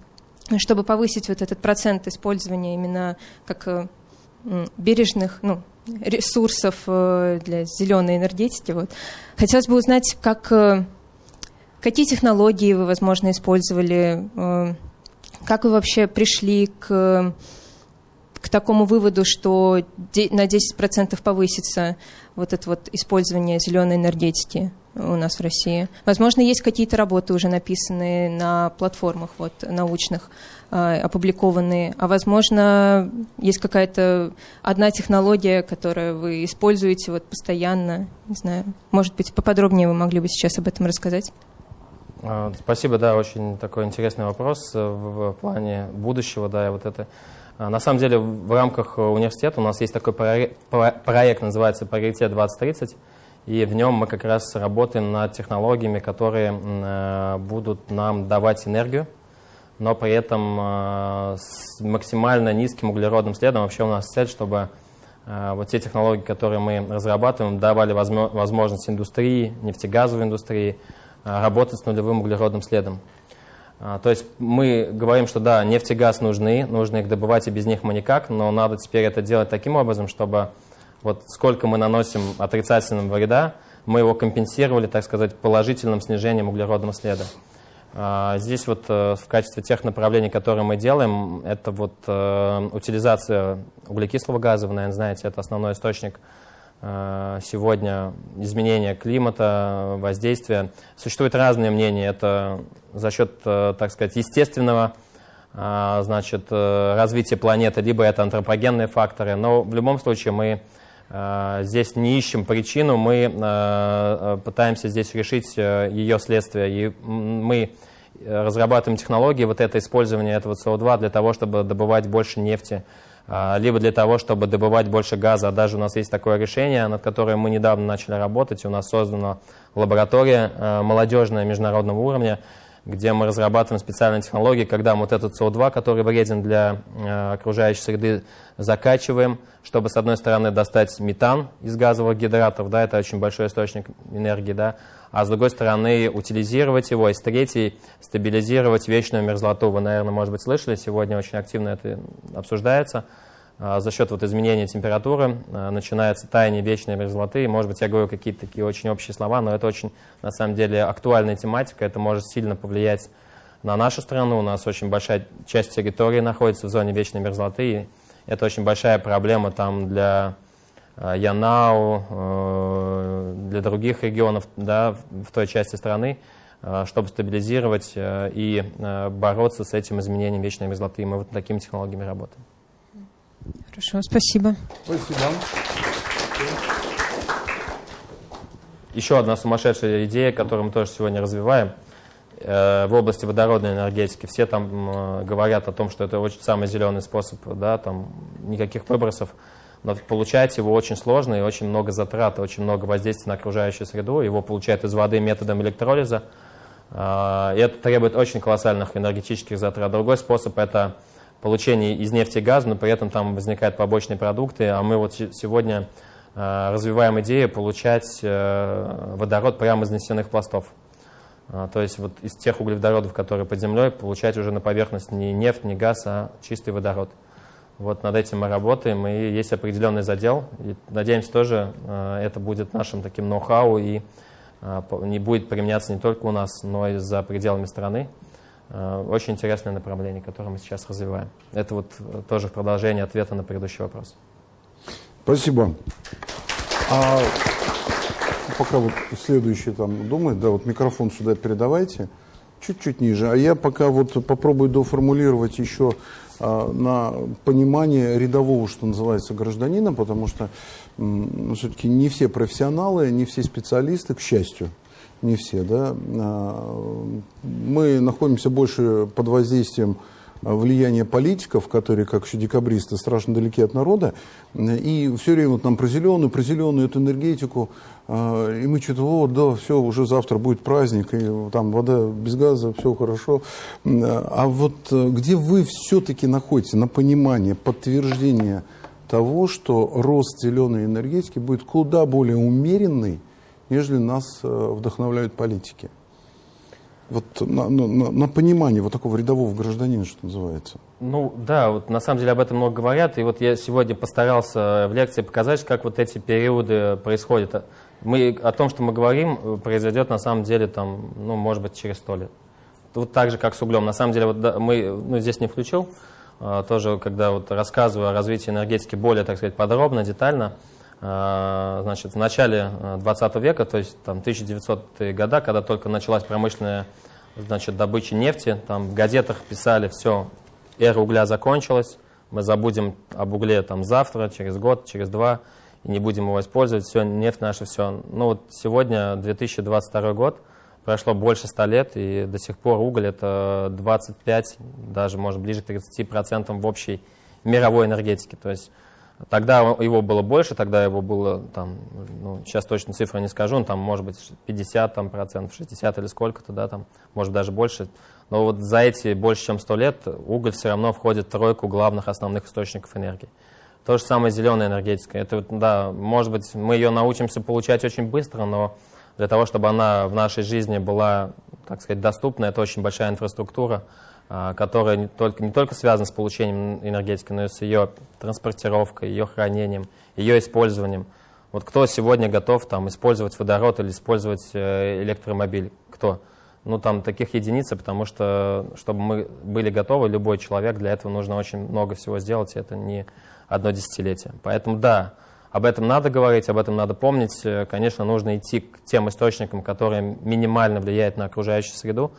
чтобы повысить вот этот процент использования именно как э, бережных, ну, ресурсов э, для зеленой энергетики. Вот. Хотелось бы узнать, как, э, какие технологии вы, возможно, использовали, э, как вы вообще пришли к, к такому выводу, что на 10% повысится вот это вот использование зеленой энергетики у нас в России. Возможно, есть какие-то работы уже написанные на платформах вот, научных, э, опубликованные, а возможно, есть какая-то одна технология, которую вы используете вот постоянно, не знаю, может быть, поподробнее вы могли бы сейчас об этом рассказать? А, спасибо, да, очень такой интересный вопрос э, в плане будущего, да, и вот это. А, на самом деле, в рамках университета у нас есть такой проект, называется «Приоритет 2030», и в нем мы как раз работаем над технологиями, которые э, будут нам давать энергию, но при этом э, с максимально низким углеродным следом. Вообще у нас цель, чтобы э, вот те технологии, которые мы разрабатываем, давали возможность индустрии, нефтегазовой индустрии работать с нулевым углеродным следом. То есть мы говорим, что да, нефть и газ нужны, нужно их добывать, и без них мы никак, но надо теперь это делать таким образом, чтобы вот сколько мы наносим отрицательного вреда, мы его компенсировали, так сказать, положительным снижением углеродного следа. А, здесь вот э, в качестве тех направлений, которые мы делаем, это вот э, утилизация углекислого газа, вы, наверное, знаете, это основной источник э, сегодня изменения климата, воздействия. Существуют разные мнения. Это за счет, так сказать, естественного значит, развития планеты, либо это антропогенные факторы. Но в любом случае мы здесь не ищем причину, мы э, э, пытаемся здесь решить ее следствие. И мы разрабатываем технологии вот это использование этого СО2 для того, чтобы добывать больше нефти, либо для того, чтобы добывать больше газа. Даже у нас есть такое решение, над которым мы недавно начали работать. У нас создана лаборатория молодежная международного уровня, где мы разрабатываем специальные технологии, когда мы вот этот СО2, который вреден для э, окружающей среды, закачиваем, чтобы, с одной стороны, достать метан из газовых гидратов, да, это очень большой источник энергии, да, а с другой стороны, утилизировать его, и с третьей, стабилизировать вечную мерзлоту. Вы, наверное, может быть, слышали, сегодня очень активно это обсуждается. А, за счет вот изменения температуры а, начинается таяние вечной мерзлоты. Может быть, я говорю какие-то такие очень общие слова, но это очень, на самом деле, актуальная тематика. Это может сильно повлиять на нашу страну. У нас очень большая часть территории находится в зоне вечной мерзлоты. И это очень большая проблема там для а, Янау, э, для других регионов да, в той части страны, чтобы стабилизировать э, и э, бороться с этим изменением вечной мерзлоты. Мы вот такими технологиями работаем. Хорошо, спасибо. Спасибо. Еще одна сумасшедшая идея, которую мы тоже сегодня развиваем э, в области водородной энергетики. Все там говорят о том, что это очень самый зеленый способ, да, там никаких выбросов. Но получать его очень сложно и очень много затрат, очень много воздействия на окружающую среду. Его получают из воды методом электролиза. Э, и это требует очень колоссальных энергетических затрат. Другой способ – это получения из нефти и газа, но при этом там возникают побочные продукты, а мы вот сегодня э, развиваем идею получать э, водород прямо из нефтяных пластов. А, то есть вот из тех углеводородов, которые под землей, получать уже на поверхность не нефть, не газ, а чистый водород. Вот над этим мы работаем, и есть определенный задел. И надеемся, тоже э, это будет нашим таким ноу-хау и не будет применяться не только у нас, но и за пределами страны. Э, очень интересное направление, которое мы сейчас развиваем. Это вот э, тоже в продолжение ответа на предыдущий вопрос. Спасибо. А пока вот следующий там думает, да, вот микрофон сюда передавайте, чуть-чуть ниже. А я пока вот попробую доформулировать еще а, на понимание рядового, что называется, гражданина, потому что ну, все-таки не все профессионалы, не все специалисты, к счастью, не все, да, а, мы находимся больше под воздействием влияние политиков, которые, как еще декабристы, страшно далеки от народа, и все время вот нам про зеленую, про зеленую эту энергетику, а, и мы что-то, вот, да, все, уже завтра будет праздник, и там вода без газа, все хорошо. А вот э, где вы все-таки находите на понимание, подтверждение того, что рост зеленой энергетики будет куда более умеренный, нежели нас э, вдохновляют политики? Вот на, на, на понимание вот такого рядового гражданина, что называется. Ну да, вот на самом деле об этом много говорят, и вот я сегодня постарался в лекции показать, как вот эти периоды происходят мы, о том, что мы говорим, произойдет на самом деле, там, ну, может быть, через сто лет. Вот так же, как с углем. На самом деле, вот, да, мы ну, здесь не включил, тоже, когда вот рассказываю о развитии энергетики более, так сказать, подробно, детально, значит, в начале 20 века, то есть там 1900-е годы, когда только началась промышленная значит, добыча нефти, там в газетах писали, все, эра угля закончилась, мы забудем об угле там завтра, через год, через два, и не будем его использовать, все, нефть наша, все. Ну вот сегодня 2022 год, прошло больше 100 лет, и до сих пор уголь это 25, даже может ближе к 30% в общей мировой энергетике. То есть тогда его было больше, тогда его было там, ну, сейчас точно цифру не скажу, но там может быть 50 там, процентов, 60 или сколько-то, да, там, может даже больше. Но вот за эти больше чем 100 лет уголь все равно входит в тройку главных основных источников энергии. То же самое зеленая энергетика. Это, да, может быть, мы ее научимся получать очень быстро, но для того, чтобы она в нашей жизни была, так сказать, доступна, это очень большая инфраструктура, которая не только, не только связана с получением энергетики, но и с ее транспортировкой, ее хранением, ее использованием. Вот кто сегодня готов там, использовать водород или использовать э, электромобиль? Кто? Ну, там таких единиц, потому что, чтобы мы были готовы, любой человек, для этого нужно очень много всего сделать, и это не одно десятилетие. Поэтому да, об этом надо говорить, об этом надо помнить. Э, конечно, нужно идти к тем источникам, которые минимально влияют на окружающую среду,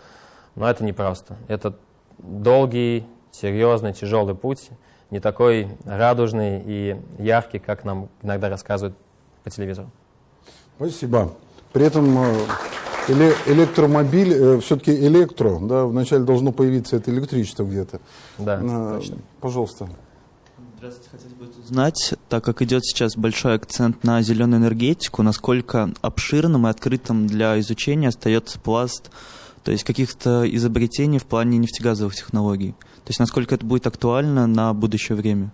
но это непросто. Это долгий, серьезный, тяжелый путь, не такой радужный и яркий, как нам иногда рассказывают по телевизору. Спасибо. При этом э, электромобиль, э, все-таки электро, да, вначале должно появиться это электричество где-то. Да, точно. Пожалуйста. Здравствуйте, хотелось бы узнать, так как идет сейчас большой акцент на зеленую энергетику, насколько обширным и открытым для изучения остается пласт, то есть каких-то изобретений в плане нефтегазовых технологий. То есть насколько это будет актуально на будущее время?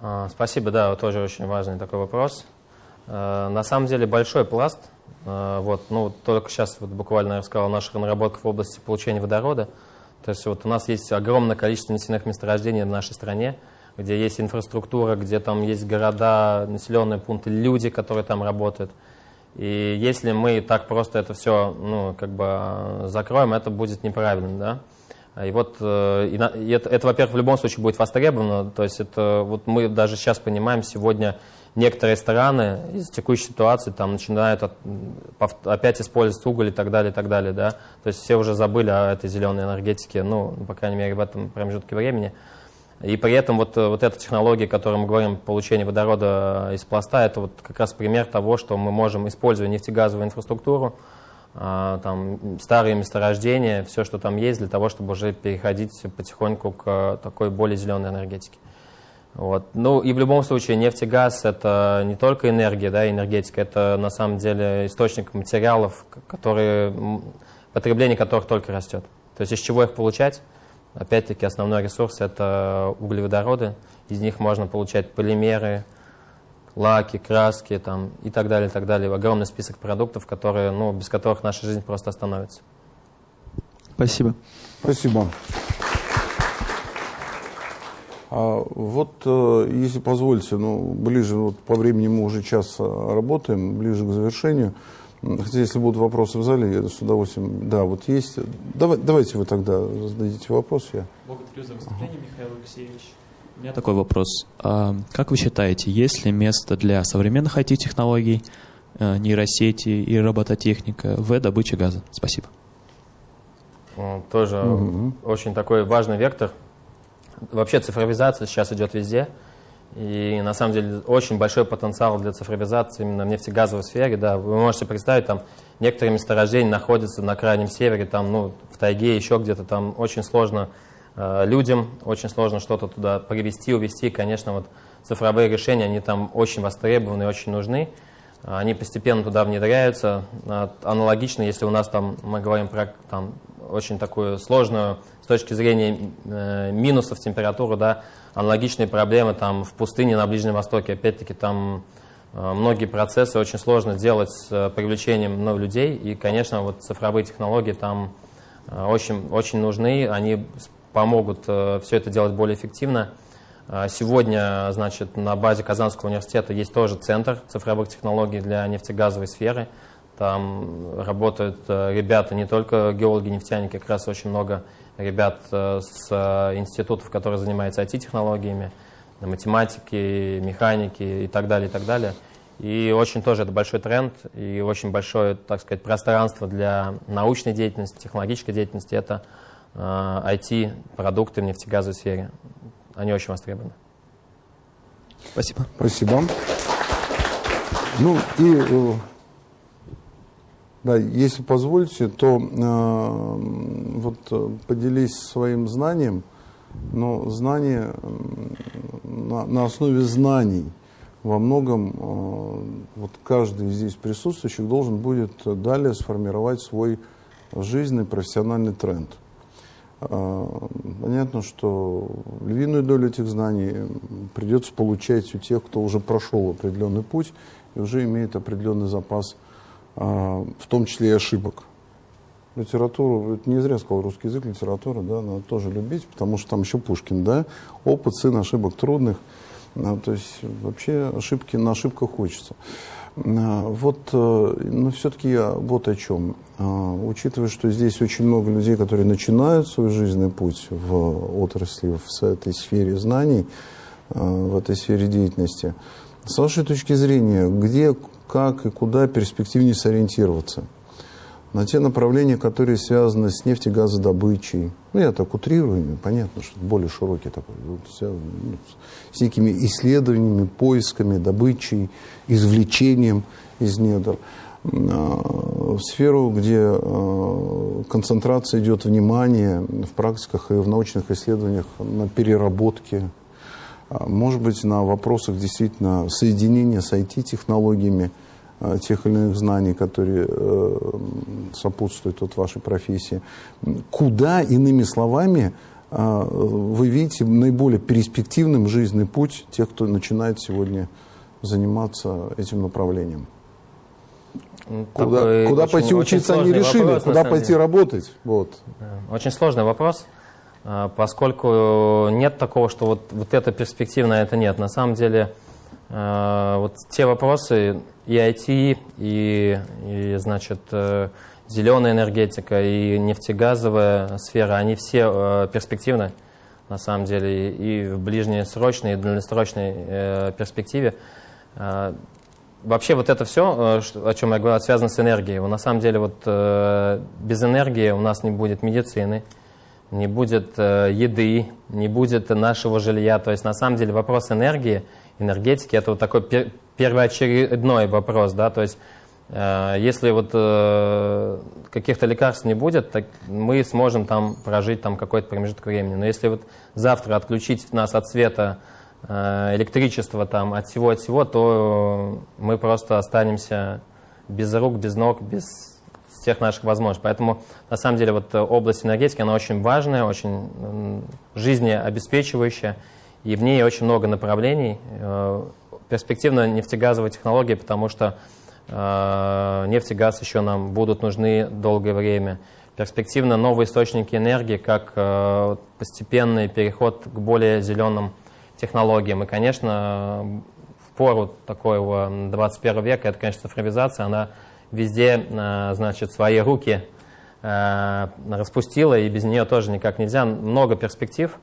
А, спасибо, да, тоже очень важный такой вопрос. А, на самом деле большой пласт, а, вот, ну, только сейчас вот буквально я рассказал о наших наработках в области получения водорода. То есть вот у нас есть огромное количество нефтяных месторождений в нашей стране, где есть инфраструктура, где там есть города, населенные пункты, люди, которые там работают. И если мы так просто это все ну, как бы закроем, это будет неправильно, да. И вот э, и это, это во-первых, в любом случае будет востребовано. То есть это вот мы даже сейчас понимаем, сегодня некоторые страны из текущей ситуации там начинают от, опять использовать уголь и так далее, и так далее, да. То есть все уже забыли о этой зеленой энергетике, ну, по крайней мере, в этом промежутке времени. И при этом вот, вот эта технология, о которой мы говорим, получение водорода из пласта, это вот как раз пример того, что мы можем, используя нефтегазовую инфраструктуру, а, там, старые месторождения, все, что там есть, для того, чтобы уже переходить потихоньку к такой более зеленой энергетике. Вот. Ну и в любом случае нефть и газ это не только энергия, да, энергетика, это на самом деле источник материалов, которые, потребление которых только растет. То есть из чего их получать? Опять-таки основной ресурс это углеводороды, из них можно получать полимеры, лаки, краски там, и так далее, и так далее. Огромный список продуктов, которые, ну, без которых наша жизнь просто остановится. Спасибо. Спасибо. А вот, э, если позволите, ну, ближе, вот по времени мы уже час э, работаем, ближе к завершению. Хотя, если будут вопросы в зале, я с удовольствием... Да, вот есть. Давай, давайте вы тогда зададите вопрос. Я. Благодарю за выступление, ага. Михаил Алексеевич. У меня такой вопрос. А, как вы считаете, есть ли место для современных IT-технологий, э, нейросети и робототехника в добыче газа? Спасибо. Тоже угу. очень такой важный вектор. Вообще цифровизация сейчас идет везде. И на самом деле очень большой потенциал для цифровизации именно в нефтегазовой сфере. Да, вы можете представить, там некоторые месторождения находятся на крайнем севере, там, ну, в тайге, еще где-то, там очень сложно Э, людям очень сложно что-то туда привести, увести. Конечно, вот цифровые решения, они там очень востребованы, очень нужны. Они постепенно туда внедряются. Аналогично, если у нас там, мы говорим про там, очень такую сложную точки зрения э, минусов температуры, да, аналогичные проблемы там в пустыне на Ближнем Востоке. Опять-таки там э, многие процессы очень сложно делать с э, привлечением ну, людей. И, конечно, вот цифровые технологии там э, очень, очень нужны. Они помогут э, все это делать более эффективно. А сегодня, значит, на базе Казанского университета есть тоже центр цифровых технологий для нефтегазовой сферы. Там работают э, ребята, не только геологи, нефтяники, как раз очень много ребят э, с институтов, которые занимаются IT-технологиями, математики, механики и так далее, и так далее. И очень тоже это большой тренд и очень большое, так сказать, пространство для научной деятельности, технологической деятельности. Это IT-продукты в нефтегазовой сфере. Они очень востребованы. Спасибо. Спасибо. Ну и, э, да, если позволите, то э, вот э, поделись своим знанием, но знание на, на основе знаний во многом э, вот каждый здесь присутствующих должен будет далее сформировать свой жизненный профессиональный тренд. А, понятно, что львиную долю этих знаний придется получать у тех, кто уже прошел определенный путь и уже имеет определенный запас, а, в том числе и ошибок. Литературу, это не зря сказал русский язык, литература, да, надо тоже любить, потому что там еще Пушкин, да, опыт, сын ошибок трудных, а, то есть вообще ошибки на ошибках хочется. Вот, э, но все-таки я вот о чем. Учитывая, что здесь очень много людей, которые начинают свой жизненный путь в отрасли, в этой сфере знаний, в этой сфере деятельности, с вашей точки зрения, где, как и куда перспективнее сориентироваться? На те направления, которые связаны с нефтегазодобычей, ну, я так утрирую, понятно, что более широкий такой, вот, ну, с некими исследованиями, поисками, добычей, извлечением из недр. А, в сферу, где а, концентрация идет внимания в практиках и в научных исследованиях на переработке, может быть, на вопросах действительно соединения с IT-технологиями, тех или иных знаний, которые э, сопутствуют вот вашей профессии. Куда, иными словами, вы видите наиболее перспективным жизненный путь тех, кто начинает сегодня заниматься этим направлением? Куда, куда очень, пойти учиться они решили, вопрос, куда пойти деле. работать. Вот. Очень сложный вопрос, а, поскольку нет такого, что вот, вот это перспективно, а это нет. На самом деле а, вот те вопросы и IT, и, и значит, э, зеленая энергетика, и нефтегазовая сфера, они все э, перспективны на самом деле и в ближнесрочной, и дальнесрочной э, перспективе. А, вообще вот это все, о чем я говорил, связано с энергией. На самом деле вот без энергии у нас не будет медицины, не будет э, еды, не будет нашего жилья. То есть на самом деле вопрос энергии, энергетики, это вот такой первоочередной вопрос, да, то есть если вот каких-то лекарств не будет, так мы сможем там прожить там какой-то промежуток времени. Но если вот завтра отключить нас от света Э, электричество там от всего от всего, то мы просто останемся без рук, без ног, без всех наших возможностей. Поэтому на самом деле вот область энергетики, она очень важная, очень жизнеобеспечивающая, и в ней очень много направлений. Э, перспективно нефтегазовые технологии, потому что э, нефть и газ еще нам будут нужны долгое время. Перспективно новые источники энергии, как постепенный переход к более зеленым технологиям. И, конечно, в пору такого 21 века, это, конечно, цифровизация, она везде, э, значит, свои руки э, распустила, и без нее тоже никак нельзя. Много перспектив.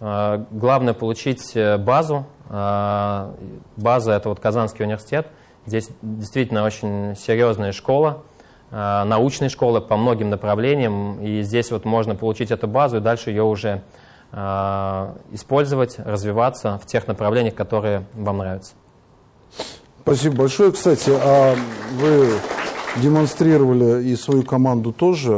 Э, главное получить базу. База – это вот Казанский университет. Здесь действительно очень серьезная школа, научная школа по многим направлениям. И здесь вот можно получить эту базу, и дальше ее уже Э, использовать, развиваться в тех направлениях, которые вам нравятся. Спасибо большое. Кстати, а вы демонстрировали и свою команду тоже.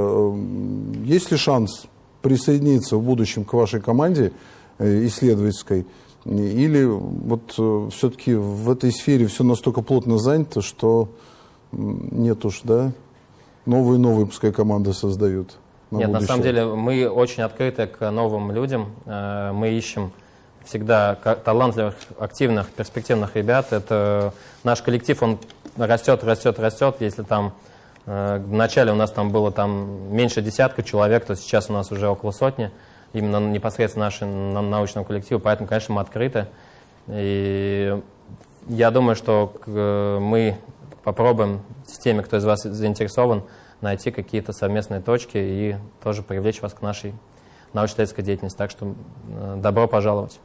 Есть ли шанс присоединиться в будущем к вашей команде э, исследовательской, или вот э, все-таки в этой сфере все настолько плотно занято, что нет уж, да, новые новые пускай команды создают. На Нет, будущее. на самом деле мы очень открыты к новым людям. Э, мы ищем всегда талантливых, активных, перспективных ребят. Это наш коллектив, он растет, растет, растет. Если там э, вначале у нас там было там меньше десятка человек, то сейчас у нас уже около сотни. Именно непосредственно нашему научному коллективу. Поэтому, конечно, мы открыты. И я думаю, что мы попробуем с теми, кто из вас заинтересован, найти какие-то совместные точки и тоже привлечь вас к нашей научно-исследовательской деятельности. Так что э, добро пожаловать.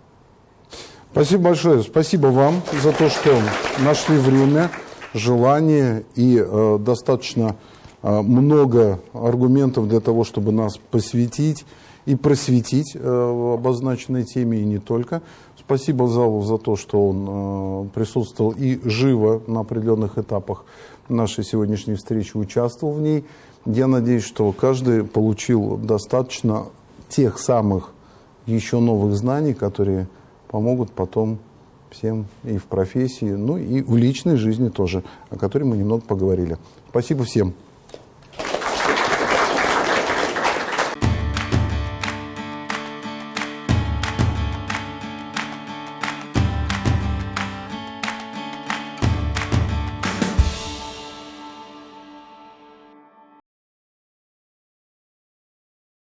Спасибо большое. Спасибо вам за то, что нашли время, желание и э, достаточно э, много аргументов для того, чтобы нас посвятить и просветить э, обозначенной теме и не только. Спасибо залу за то, что он э, присутствовал и живо на определенных этапах нашей сегодняшней встречи участвовал в ней. Я надеюсь, что каждый получил достаточно тех самых еще новых знаний, которые помогут потом всем и в профессии, ну и в личной жизни тоже, о которой мы немного поговорили. Спасибо всем.